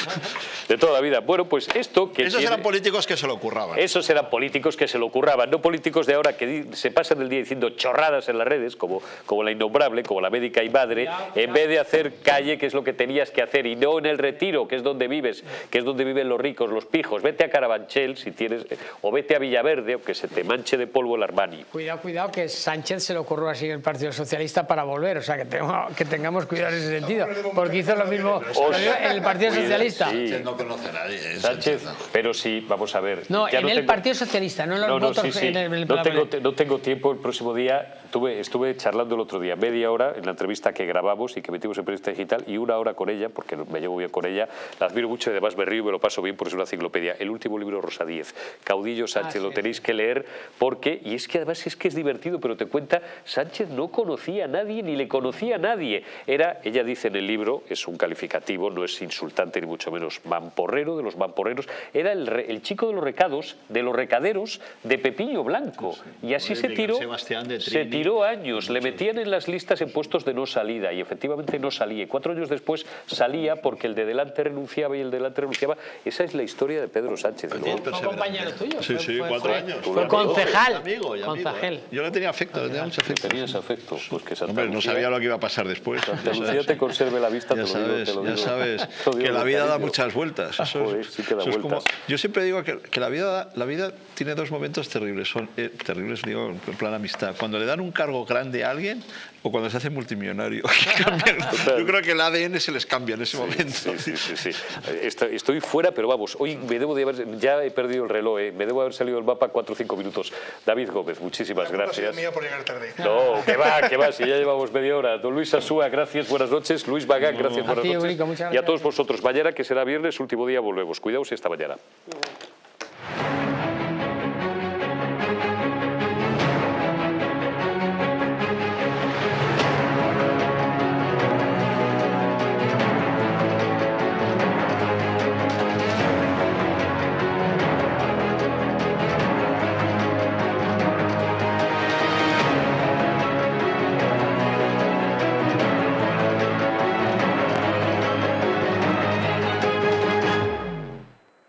De toda la vida. Bueno, pues esto que Esos tiene- eran políticos que se lo curraban. Esos eran políticos que se lo ocurraban, no políticos de ahora que se pasan el día diciendo chorradas en las redes, como, como la innombrable, como la médica y madre, en vez de hacer calle, que es lo que tenías que hacer, y no en el retiro, que es donde vives, que es donde viven los ricos, los pijos. Vete a Carabanchel si tienes, o vete a Villaverde, o que se te manche de polvo el Cuidado, cuidado, que Sánchez se le ocurrió así en el Partido Socialista para volver, o sea, que, tengo- que tengamos cuidado en ese sentido, porque hizo lo mismo en el Partido Cuida- Socialista. sí. Sánchez no conoce a nadie. ¿eh? Sánchez, pero sí, vamos a ver. No, ya en el tengo- Partido Socialista, no en los No, no, votos sí, sí. en el, en el no, tengo, no tengo tiempo el próximo día. Tuve, estuve charlando el otro día media hora en la entrevista que grabamos y que metimos en Periodista Digital y una hora con ella, porque me llevo bien con ella. La admiro mucho y además me río y me lo paso bien porque es una enciclopedia. El último libro, Rosa Díez, Caudillo Sánchez, Ah, lo sí, tenéis que leer porque, y es que además es que es divertido, pero te cuenta, Sánchez no conocía a nadie ni le conocía a nadie. Era, ella dice en el libro, es un calificativo, no es insultante ni mucho menos, mamporrero de los mamporreros, era el, re- el chico de los recados, de los recaderos de Pepillo Blanco. Y así se tiró, Sebastián de se Trini. Tiró años, le metían en las listas en puestos de no salida y efectivamente no salía. Y cuatro años después salía porque el de delante renunciaba y el de delante renunciaba. Esa es la historia de Pedro Sánchez. Luego- Fue compañero tuyo. Sí, sí, fue- cuatro fue- años. Fue concejal. Amigo y amigo, concejal. ¿eh? Yo le tenía afecto, le tenía mucho afecto. ¿Tenías afecto? Pues que Santa Hombre, no Lucía- sabía lo que iba a pasar después. Santa Lucía te conserve la vista, Ya te lo digo, sabes, te lo ya sabes que la vida da muchas vueltas. Eso es- Joder, sí que da eso es como- vueltas. yo siempre digo que, que la, vida, la vida tiene dos momentos terribles. Son eh, terribles, digo, en plan amistad. Cuando le dan un cargo grande a alguien o cuando se hace multimillonario. Yo creo que el ADN se les cambia en ese momento. Sí, sí, sí, sí. Estoy, estoy fuera, pero vamos, hoy me debo de haber, ya he perdido el reloj, eh, me debo haber salido del mapa 4 o 5 minutos. David Gómez, muchísimas La gracias. mía por llegar tarde. No, que va, que va, si ya llevamos media hora. Don Luis Asúa, gracias, buenas noches. Luis Bagán, gracias, buenas noches. Eurico, Y a todos vosotros, mañana que será viernes, último día, volvemos. Cuidaos y hasta mañana.